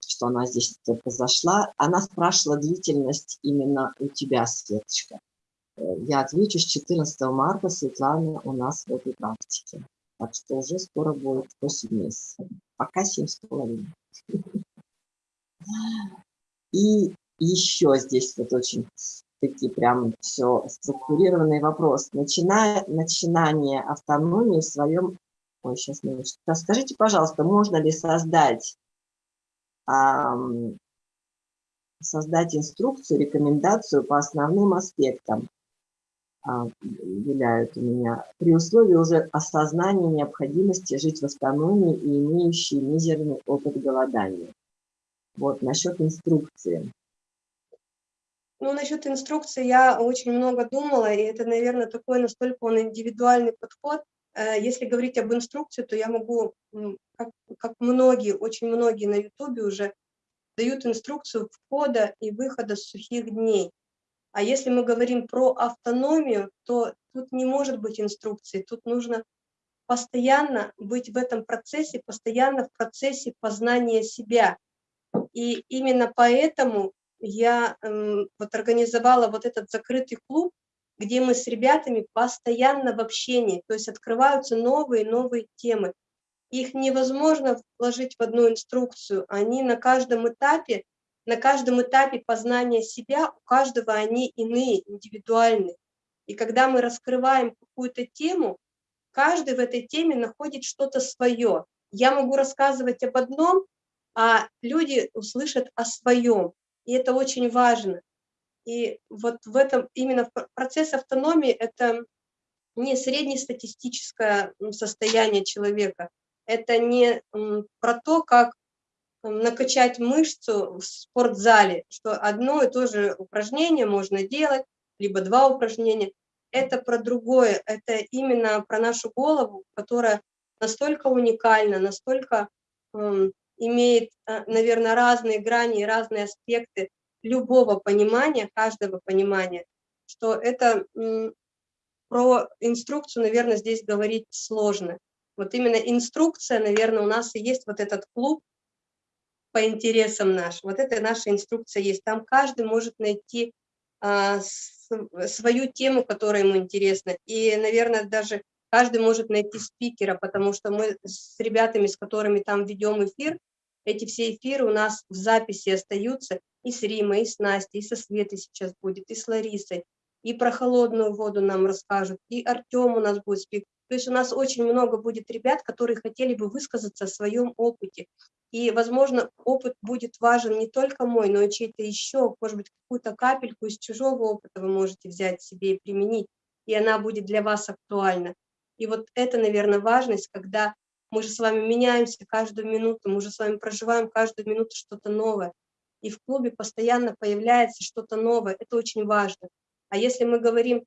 что она здесь только зашла. Она спрашивала длительность именно у тебя, Светочка. Э, я отвечу, с 14 марта Светлана у нас в этой практике. Так что уже скоро будет 8 месяцев. Пока 7,5. И еще здесь вот очень такие прям все структурированный вопрос. Начиная, начинание автономии в своем... Ой, сейчас минуточку. Скажите, пожалуйста, можно ли создать, эм, создать инструкцию, рекомендацию по основным аспектам, э, виляют у меня, при условии уже осознания необходимости жить в автономии и имеющей мизерный опыт голодания. Вот, насчет инструкции. Ну, насчет инструкции я очень много думала, и это, наверное, такой настолько он индивидуальный подход. э, если говорить об инструкции, то я могу, как, как многие, очень многие на ютубе уже дают инструкцию входа и выхода с сухих дней. А если мы говорим про автономию, то тут не может быть инструкции, тут нужно постоянно быть в этом процессе, постоянно в процессе познания себя. И именно поэтому я э, вот организовала вот этот закрытый клуб, где мы с ребятами постоянно в общении, то есть открываются новые новые темы. Их невозможно вложить в одну инструкцию, они на каждом этапе, на каждом этапе познания себя, у каждого они иные, индивидуальные. И когда мы раскрываем какую-то тему, каждый в этой теме находит что-то свое. Я могу рассказывать об одном, а люди услышат о своем. И это очень важно. И вот в этом именно процесс автономии – это не среднестатистическое состояние человека, это не про то, как накачать мышцу в спортзале, что одно и то же упражнение можно делать, либо два упражнения. Это про другое, это именно про нашу голову, которая настолько уникальна, настолько имеет, наверное, разные грани и разные аспекты любого понимания, каждого понимания, что это про инструкцию, наверное, здесь говорить сложно. Вот именно инструкция, наверное, у нас и есть вот этот клуб по интересам наш. Вот это наша инструкция есть. Там каждый может найти а, свою тему, которая ему интересна. И, наверное, даже каждый может найти спикера, потому что мы с ребятами, с которыми там ведем эфир, эти все эфиры у нас в записи остаются и с Римой, и с Настей, и со Светой сейчас будет, и с Ларисой, и про холодную воду нам расскажут, и Артем у нас будет спик. То есть у нас очень много будет ребят, которые хотели бы высказаться о своем опыте. И, возможно, опыт будет важен не только мой, но и чей-то еще. Может быть, какую-то капельку из чужого опыта вы можете взять себе и применить, и она будет для вас актуальна. И вот это, наверное, важность, когда мы же с вами меняемся каждую минуту, мы же с вами проживаем каждую минуту что-то новое. И в клубе постоянно появляется что-то новое. Это очень важно. А если мы говорим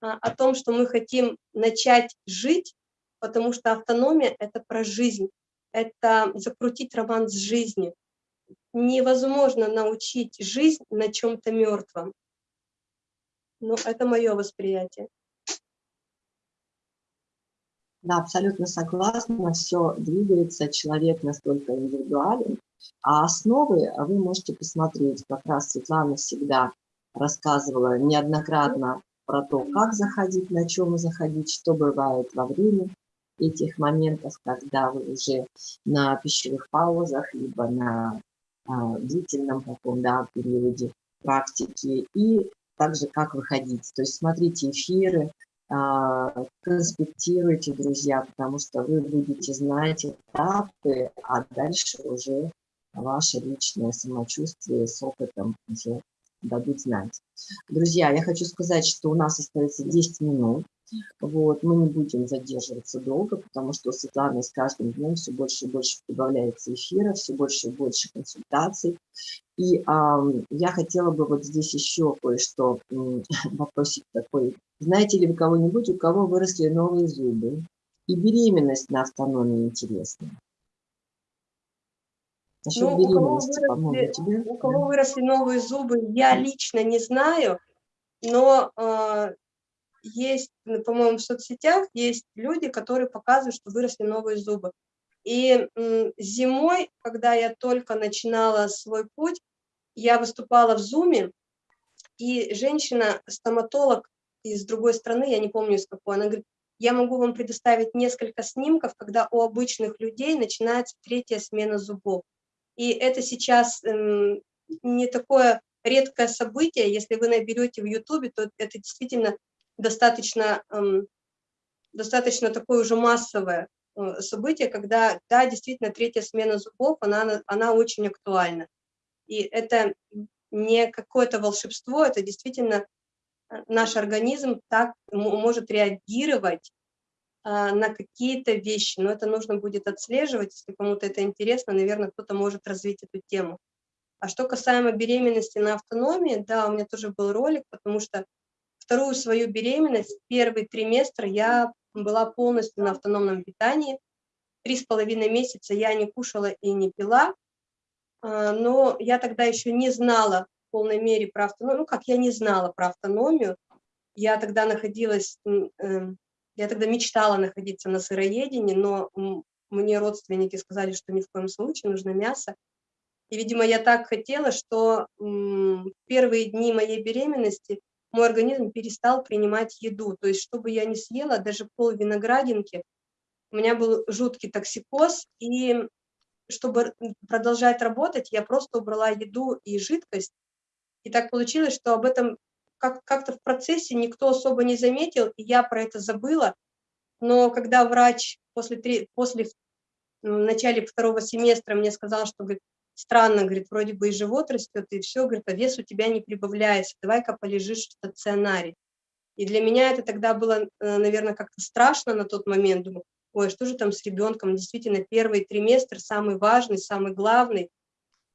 а, о том, что мы хотим начать жить, потому что автономия – это про жизнь, это закрутить роман с жизнью. Невозможно научить жизнь на чем-то мертвом. Ну, это мое восприятие. Да, абсолютно согласна, все двигается, человек настолько индивидуален, а основы вы можете посмотреть, как раз Светлана всегда рассказывала неоднократно про то, как заходить, на чем заходить, что бывает во время этих моментов, когда вы уже на пищевых паузах, либо на а, длительном таком да, периоде практики, и также как выходить. То есть смотрите эфиры, конспектируйте, друзья, потому что вы будете знать этапы, а дальше уже ваше личное самочувствие с опытом уже дадут знать. Друзья, я хочу сказать, что у нас остается 10 минут. Вот, мы не будем задерживаться долго, потому что у Светланы с каждым днем все больше и больше прибавляется эфира, все больше и больше консультаций. И а, я хотела бы вот здесь еще кое-что, вопросик такой. Знаете ли вы кого-нибудь, у кого выросли новые зубы? И беременность на автономии интересна. Насчет ну, беременности, по-моему, тебе? У кого выросли новые зубы, я лично не знаю, но э, есть, по-моему, в соцсетях есть люди, которые показывают, что выросли новые зубы. И зимой, когда я только начинала свой путь, я выступала в Зуме, и женщина-стоматолог из другой страны, я не помню из какой, она говорит, я могу вам предоставить несколько снимков, когда у обычных людей начинается третья смена зубов. И это сейчас эм, не такое редкое событие, если вы наберете в Ютубе, то это действительно достаточно, эм, достаточно такое уже массовое э, событие, когда, да, действительно, третья смена зубов, она, она очень актуальна. И это не какое-то волшебство, это действительно э, наш организм так может реагировать а, на какие-то вещи, но это нужно будет отслеживать, если кому-то это интересно, наверное, кто-то может развить эту тему. А что касаемо беременности на автономии, да, у меня тоже был ролик, потому что вторую свою беременность, первый триместр я была полностью на автономном питании. Три с половиной месяца я не кушала и не пила, а, но я тогда еще не знала в полной мере про автономию, ну как я не знала про автономию, я тогда находилась, эм, я тогда мечтала находиться на сыроедении, но мне родственники сказали, что ни в коем случае нужно мясо. И, видимо, я так хотела, что первые дни моей беременности мой организм перестал принимать еду. То есть, чтобы я не съела даже пол виноградинки, у меня был жуткий токсикоз, и чтобы продолжать работать, я просто убрала еду и жидкость. И так получилось, что об этом как-то в процессе никто особо не заметил, и я про это забыла. Но когда врач после, после в начале второго семестра мне сказал, что говорит, странно, говорит, вроде бы и живот растет, и все, говорит, а вес у тебя не прибавляется, давай-ка полежишь в стационаре. И для меня это тогда было, э, наверное, как-то страшно на тот момент, думаю, ой, что же там с ребенком, действительно, первый триместр самый важный, самый главный,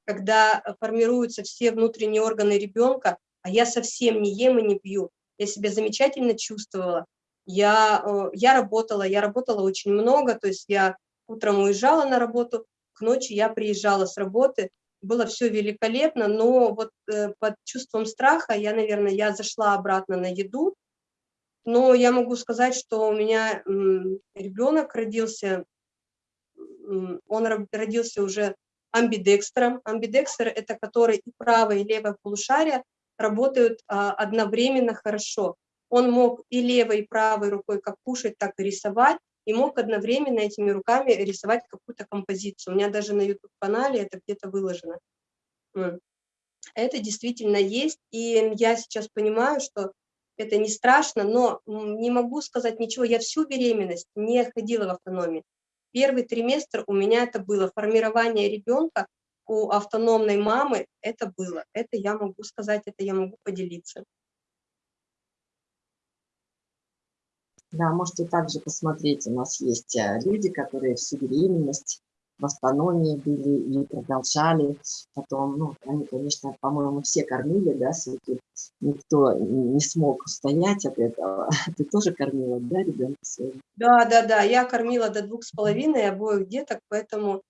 когда формируются все внутренние органы ребенка, а я совсем не ем и не пью. Я себя замечательно чувствовала. Я, э, я работала, я работала очень много, то есть я утром уезжала на работу, к ночи я приезжала с работы, было все великолепно, но вот э, под чувством страха я, наверное, я зашла обратно на еду, но я могу сказать, что у меня ребенок родился, он родился уже амбидекстером. Амбидекстер – это который и правое, и левое полушарие работают а, одновременно хорошо. Он мог и левой, и правой рукой как кушать, так и рисовать, и мог одновременно этими руками рисовать какую-то композицию. У меня даже на YouTube-канале это где-то выложено. Это действительно есть, и я сейчас понимаю, что это не страшно, но не могу сказать ничего. Я всю беременность не ходила в автономии. Первый триместр у меня это было формирование ребенка у автономной мамы, это было. Это я могу сказать, это я могу поделиться. Да, можете также посмотреть, у нас есть э, люди, которые всю беременность в автономии были и продолжали. Потом, ну, они, конечно, по-моему, все кормили, да, все-таки никто не смог устоять от этого. Ты тоже кормила, да, ребенка? Да, да, да, я кормила до двух с половиной обоих деток, поэтому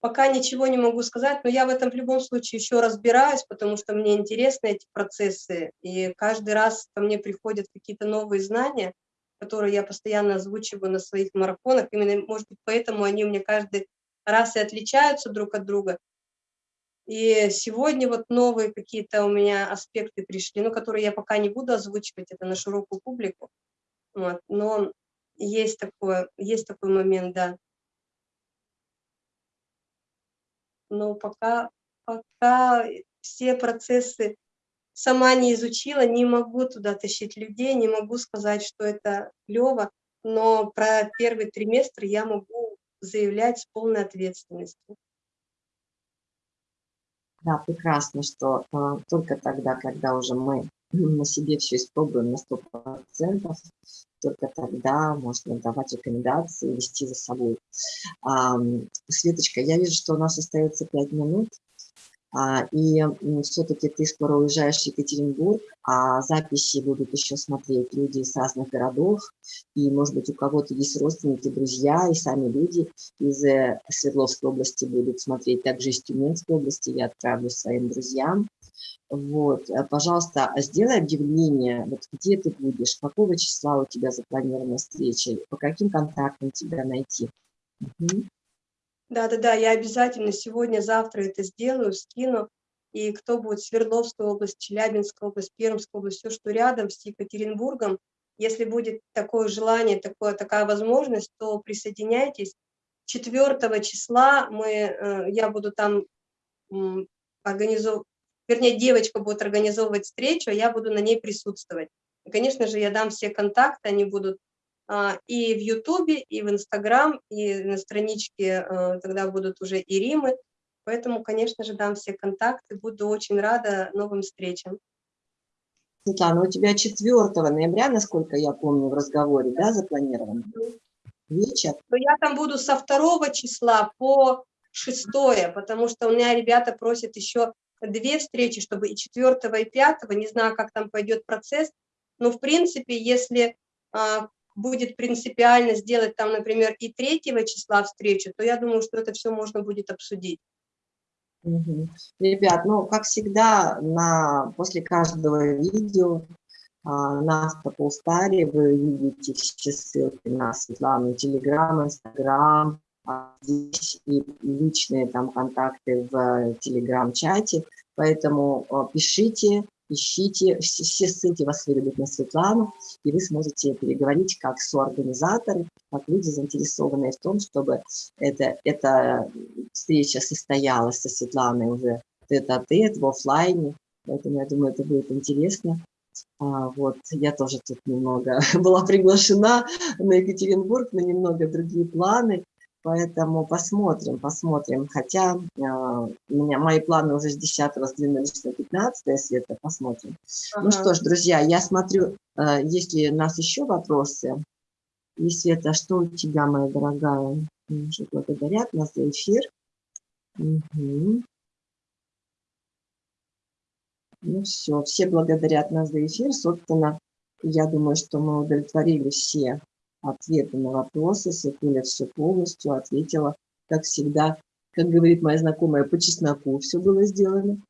пока ничего не могу сказать, но я в этом в любом случае еще разбираюсь, потому что мне интересны эти процессы, и каждый раз ко мне приходят какие-то новые знания, которые я постоянно озвучиваю на своих марафонах, именно, может быть, поэтому они у меня каждый раз и отличаются друг от друга. И сегодня вот новые какие-то у меня аспекты пришли, ну, которые я пока не буду озвучивать, это на широкую публику, вот, но есть такое, есть такой момент, да. Но пока, пока все процессы сама не изучила, не могу туда тащить людей, не могу сказать, что это клево, но про первый триместр я могу заявлять с полной ответственностью. Да, прекрасно, что э, только тогда, когда уже мы на себе все испробуем на 100%, только тогда можно давать рекомендации, вести за собой. Светочка, я вижу, что у нас остается 5 минут. А, и все-таки ты скоро уезжаешь в Екатеринбург, а записи будут еще смотреть люди из разных городов, и, может быть, у кого-то есть родственники, друзья, и сами люди из э, Свердловской области будут смотреть, также из Тюменской области я отправлю своим друзьям. Вот, э, пожалуйста, сделай объявление, вот где ты будешь, какого числа у тебя запланирована встреча, по каким контактам тебя найти. Угу. Да-да-да, я обязательно сегодня, завтра это сделаю, скину. И кто будет Свердловская область, Челябинская область, Пермская область, все, что рядом с Екатеринбургом, если будет такое желание, такое, такая возможность, то присоединяйтесь. 4 числа мы, э, я буду там организовывать, вернее, девочка будет организовывать встречу, а я буду на ней присутствовать. И, конечно же, я дам все контакты, они будут и в Ютубе, и в Инстаграм, и на страничке а, тогда будут уже и Римы. Поэтому, конечно же, дам все контакты, буду очень рада новым встречам. Светлана, у тебя 4 ноября, насколько я помню, в разговоре, да, запланировано? Вечер? Но я там буду со 2 числа по 6, потому что у меня ребята просят еще две встречи, чтобы и 4 и 5, не знаю, как там пойдет процесс, но в принципе, если а, будет принципиально сделать там, например, и 3 числа встречу, то я думаю, что это все можно будет обсудить. Угу. Ребят, ну, как всегда, на, после каждого видео а, на Автополстаре вы видите все ссылки на Светлану, Телеграм, Инстаграм, а, здесь и личные там контакты в Телеграм-чате, поэтому а, пишите, ищите, все, ссылки вас выведут на Светлану, и вы сможете переговорить как соорганизаторы, как люди, заинтересованные в том, чтобы это, эта встреча состоялась со Светланой уже тет-а-тет, в офлайне, поэтому я думаю, это будет интересно. А, вот, я тоже тут немного была приглашена на Екатеринбург, на немного другие планы, Поэтому посмотрим, посмотрим. Хотя э, у меня мои планы уже с 10 сдвинулись на 15 света, посмотрим. Ага. Ну что ж, друзья, я смотрю, э, есть ли у нас еще вопросы. И, Света, что у тебя, моя дорогая? Уже благодарят нас за эфир. Угу. Ну все, все благодарят нас за эфир. Собственно, я думаю, что мы удовлетворили все ответы на вопросы. Светуля все полностью ответила, как всегда. Как говорит моя знакомая, по чесноку все было сделано.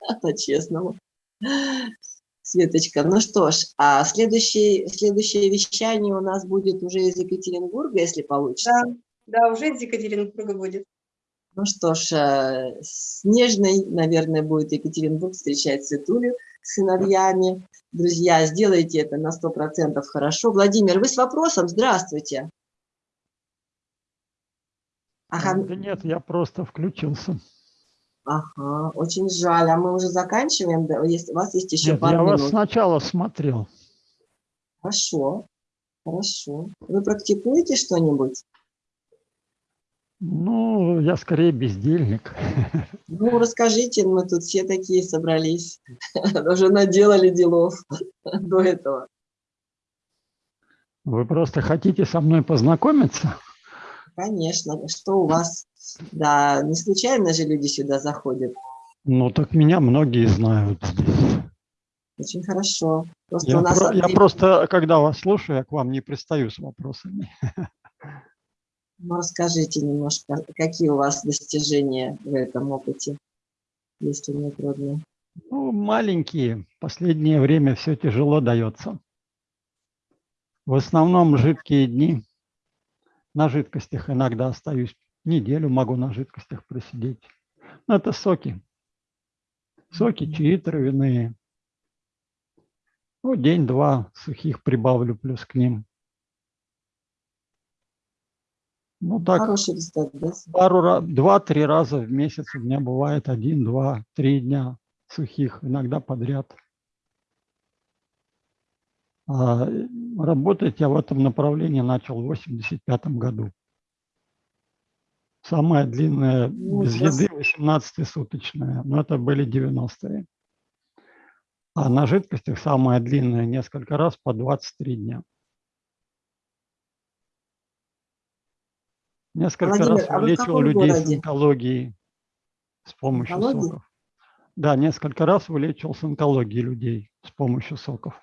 По-честному. Светочка, ну что ж, а следующее, следующее вещание у нас будет уже из Екатеринбурга, если получится. Да, да, уже из Екатеринбурга будет. Ну что ж, э, снежный, наверное, будет Екатеринбург встречать Светулю сыновьями. Друзья, сделайте это на 100% хорошо. Владимир, вы с вопросом? Здравствуйте. Ага. Да нет, я просто включился. Ага, очень жаль. А мы уже заканчиваем? Есть, у вас есть еще нет, пару я минут. вас сначала смотрел. Хорошо, хорошо. Вы практикуете что-нибудь? Ну, я скорее бездельник. Ну, расскажите, мы тут все такие собрались, уже наделали делов до этого. Вы просто хотите со мной познакомиться? Конечно, что у вас? Да, не случайно же люди сюда заходят. Ну, так меня многие знают Очень хорошо. Просто я, про, я просто, когда вас слушаю, я к вам не пристаю с вопросами. Ну, расскажите немножко, какие у вас достижения в этом опыте, если не трудно. Ну, маленькие. Последнее время все тяжело дается. В основном жидкие дни. На жидкостях иногда остаюсь. Неделю могу на жидкостях просидеть. Но это соки. Соки, чаи травяные. Ну, день-два сухих прибавлю плюс к ним. Ну так, Хороший результат, да? пару два-три раза в месяц у меня бывает один, два, три дня сухих, иногда подряд. А работать я в этом направлении начал в 85 году. Самая длинная ну, без еды 18-суточная, но это были 90-е. А на жидкостях самая длинная несколько раз по 23 дня. Несколько Владимир, раз а вылечил людей городе? с онкологией с помощью Онкологии? соков. Да, несколько раз вылечил с онкологией людей с помощью соков.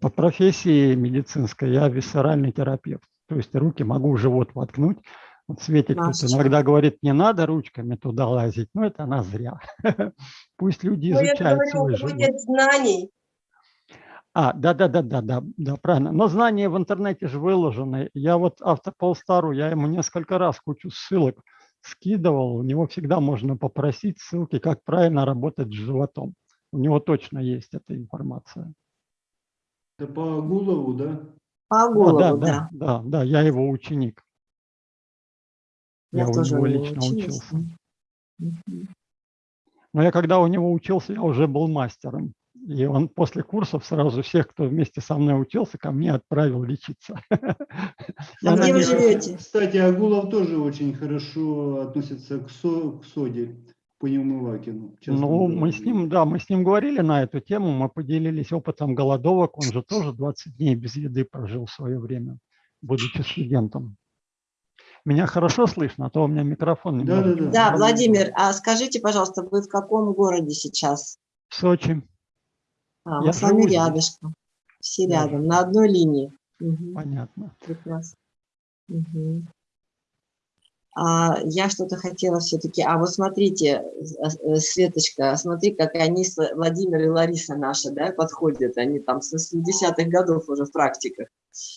По профессии медицинской я висцеральный терапевт. То есть руки могу в живот воткнуть. Вот Светик тут иногда говорит, не надо ручками туда лазить. Но это она зря. Пусть люди изучают я говорю, свой живот. знаний. А, да-да-да-да, да, да, правильно. Но знания в интернете же выложены. Я вот автополстару, я ему несколько раз кучу ссылок скидывал. У него всегда можно попросить ссылки, как правильно работать с животом. У него точно есть эта информация. Это по Агулову, да? По Агулову, да, да. Да, да, да, я его ученик. Я, я у него лично учился. Но я когда у него учился, я уже был мастером. И он после курсов сразу всех, кто вместе со мной учился, ко мне отправил лечиться. А где вы живете? Кстати, Агулов тоже очень хорошо относится к, со, к соде по Неумывакину. Ну, мы с ним, да, мы с ним говорили на эту тему, мы поделились опытом голодовок. Он же тоже 20 дней без еды прожил в свое время, будучи студентом. Меня хорошо слышно, а то у меня микрофон не да, да, да. да, Владимир, а скажите, пожалуйста, вы в каком городе сейчас? В Сочи. А, мы с вами рядышком. Все рядом, на одной линии. Угу. Понятно. Прекрасно. Угу. А, я что-то хотела все-таки... А вот смотрите, э, Светочка, смотри, как они, Владимир и Лариса наши, да, подходят. Они там с 80-х годов уже в практиках.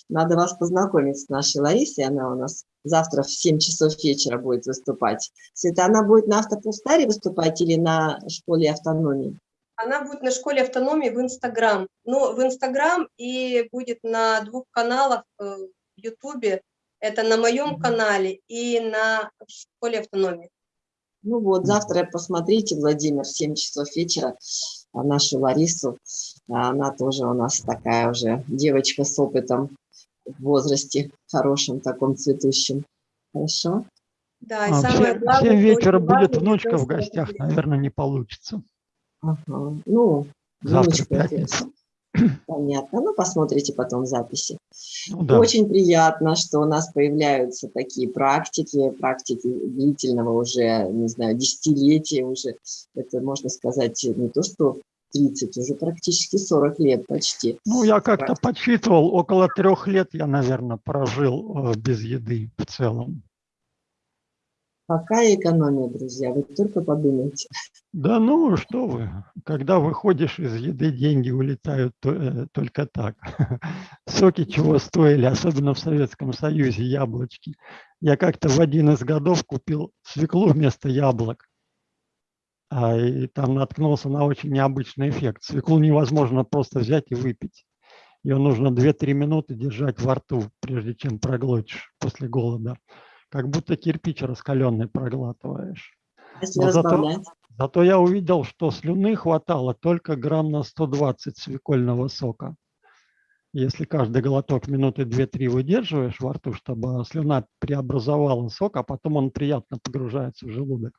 Надо вас познакомить с нашей Ларисой. Она у нас завтра в 7 часов вечера будет выступать. Света, она будет на автопустаре выступать или на школе автономии? Она будет на школе автономии в Инстаграм. Ну, в Инстаграм и будет на двух каналах э, в Ютубе это на моем канале и на школе автономии. Ну вот, завтра посмотрите, Владимир, в 7 часов вечера, а нашу Ларису. Она тоже у нас такая уже девочка с опытом в возрасте, хорошем таком цветущем. Хорошо? Да, и а, самое главное... 7 вечера будет внучка в гостях, наверное, не получится. Ага. Ну, завтра пятница. Понятно. Ну, посмотрите потом записи. Ну, да. Очень приятно, что у нас появляются такие практики, практики длительного уже, не знаю, десятилетия уже. Это, можно сказать, не то, что 30, уже практически 40 лет почти. Ну, я как-то подсчитывал, около трех лет я, наверное, прожил э, без еды в целом. Какая экономия, друзья, вы только подумайте. Да ну, что вы, когда выходишь из еды, деньги улетают то, э, только так. Соки чего стоили, особенно в Советском Союзе, яблочки. Я как-то в один из годов купил свеклу вместо яблок. А, и там наткнулся на очень необычный эффект. Свеклу невозможно просто взять и выпить. Ее нужно 2-3 минуты держать во рту, прежде чем проглотишь после голода как будто кирпич раскаленный проглатываешь. Но зато, зато я увидел, что слюны хватало только грамм на 120 свекольного сока. Если каждый глоток минуты 2-3 выдерживаешь во рту, чтобы слюна преобразовала сок, а потом он приятно погружается в желудок,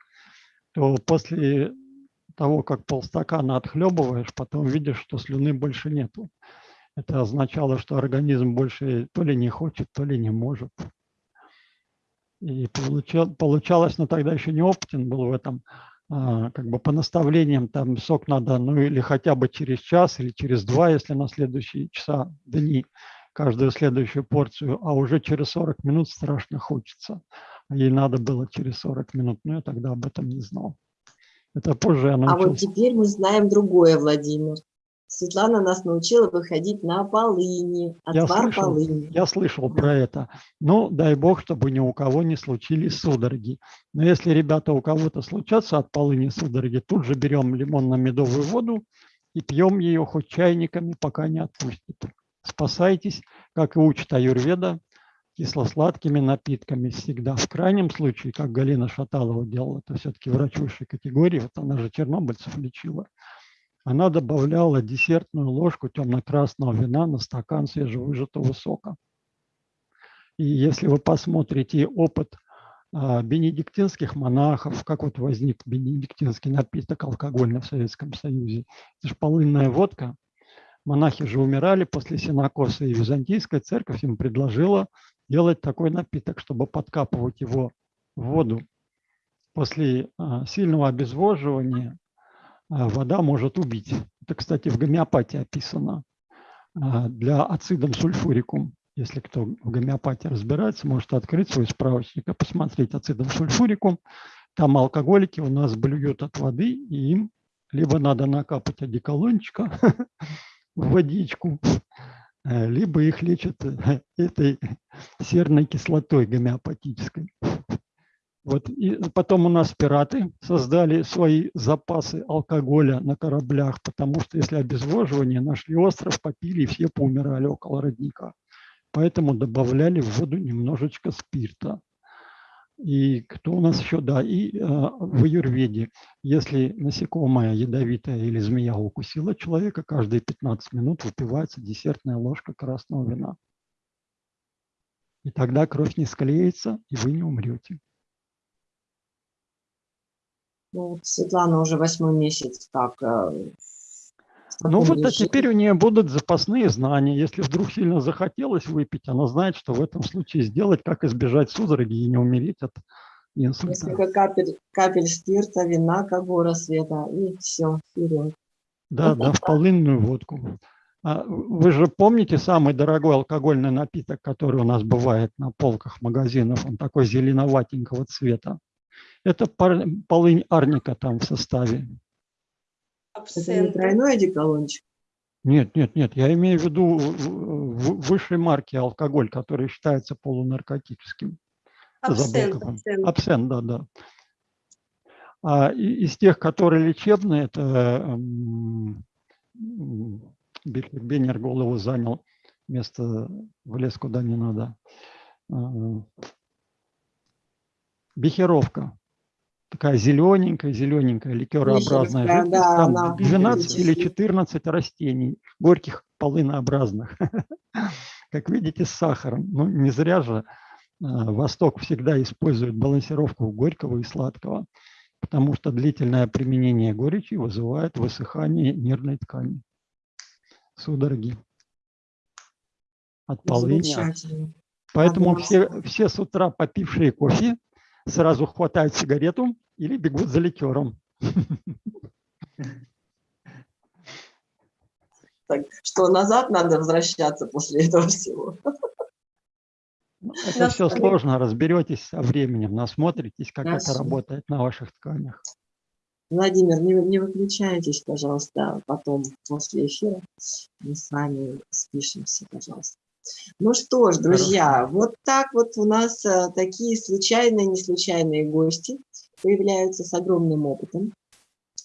то после того, как полстакана отхлебываешь, потом видишь, что слюны больше нету. Это означало, что организм больше то ли не хочет, то ли не может. И получал, получалось, но тогда еще не опытен был в этом, а, как бы по наставлениям там сок надо, ну или хотя бы через час или через два, если на следующие часа, дни, каждую следующую порцию, а уже через 40 минут страшно хочется. Ей надо было через 40 минут, но я тогда об этом не знал. Это позже я научился. А вот теперь мы знаем другое, Владимир. Светлана нас научила выходить на полыни, отвар я слышал, полыни. Я слышал про это. Ну, дай бог, чтобы ни у кого не случились судороги. Но если, ребята, у кого-то случатся от полыни судороги, тут же берем лимонно-медовую воду и пьем ее хоть чайниками, пока не отпустит. Спасайтесь, как и учит Аюрведа, кисло-сладкими напитками всегда. В крайнем случае, как Галина Шаталова делала, это все-таки врач высшей категории, вот она же чернобыльцев лечила она добавляла десертную ложку темно-красного вина на стакан свежевыжатого сока. И если вы посмотрите опыт а, бенедиктинских монахов, как вот возник бенедиктинский напиток алкогольный в Советском Союзе, это же полынная водка. Монахи же умирали после синокоса, и Византийская церковь им предложила делать такой напиток, чтобы подкапывать его в воду. После а, сильного обезвоживания вода может убить. Это, кстати, в гомеопатии описано. А, для ацидом сульфурикум, если кто в гомеопатии разбирается, может открыть свой справочник и посмотреть ацидом сульфурикум. Там алкоголики у нас блюют от воды, и им либо надо накапать одеколончика в водичку, э, либо их лечат э, этой серной кислотой гомеопатической. Вот, и потом у нас пираты создали свои запасы алкоголя на кораблях, потому что если обезвоживание, нашли остров, попили и все поумирали около родника. Поэтому добавляли в воду немножечко спирта. И кто у нас еще, да, и э, в аюрведе, если насекомое ядовитое или змея укусила человека, каждые 15 минут выпивается десертная ложка красного вина. И тогда кровь не склеится, и вы не умрете. Ну, Светлана уже восьмой месяц как э, ну вот, а теперь у нее будут запасные знания. Если вдруг сильно захотелось выпить, она знает, что в этом случае сделать, как избежать судороги и не умереть от инсульта. Несколько капель, капель спирта, вина, как гора света, и все, вперед. Да, да, в полынную водку. А вы же помните самый дорогой алкогольный напиток, который у нас бывает на полках магазинов? Он такой зеленоватенького цвета. Это полынь арника там в составе. Это не тройной одеколончик? Нет, нет, нет. Я имею в виду высшей марки алкоголь, который считается полунаркотическим. Абсент, абсент. абсент, да, да. А из тех, которые лечебные, это Беннер голову занял, место влез куда не надо. А, Бехеровка. Такая зелененькая, зелененькая, ликерообразная жидкость. Да, Там она 12 или 14 растений, горьких полынообразных. Как видите, с сахаром. Ну, не зря же а, Восток всегда использует балансировку горького и сладкого, потому что длительное применение горечи вызывает высыхание нервной ткани судороги от полыни. Поэтому все, все с утра попившие кофе сразу хватают сигарету или бегут за ликером. Так, что назад надо возвращаться после этого всего. Ну, это все сложно, разберетесь со временем, насмотритесь, как Хорошо. это работает на ваших тканях. Владимир, не, не выключайтесь, пожалуйста, потом после эфира мы с вами спишемся, пожалуйста. Ну что ж, друзья, Хорошо. вот так вот у нас а, такие случайные, неслучайные гости появляются с огромным опытом,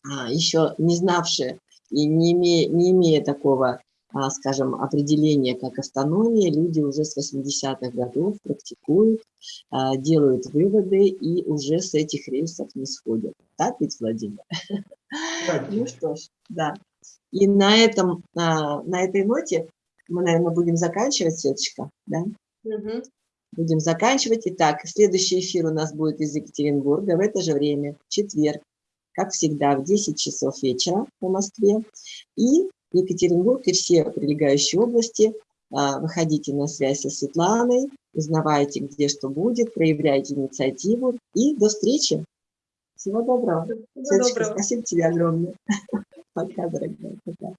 а, еще не знавшие и не имея, не имея такого а, скажем, определение как автономия, люди уже с 80-х годов практикуют, а, делают выводы и уже с этих рельсов не сходят. Так ведь, Владимир? Ну что ж, да. И на, этом, на этой ноте мы, наверное, будем заканчивать, Светочка, да? Будем заканчивать. Итак, следующий эфир у нас будет из Екатеринбурга в это же время, в четверг, как всегда, в 10 часов вечера по Москве. И Екатеринбург и все прилегающие области. А, выходите на связь со Светланой, узнавайте, где что будет, проявляйте инициативу. И до встречи. Всего доброго. Всего доброго. Спасибо тебе огромное. Пока, дорогая. Пока.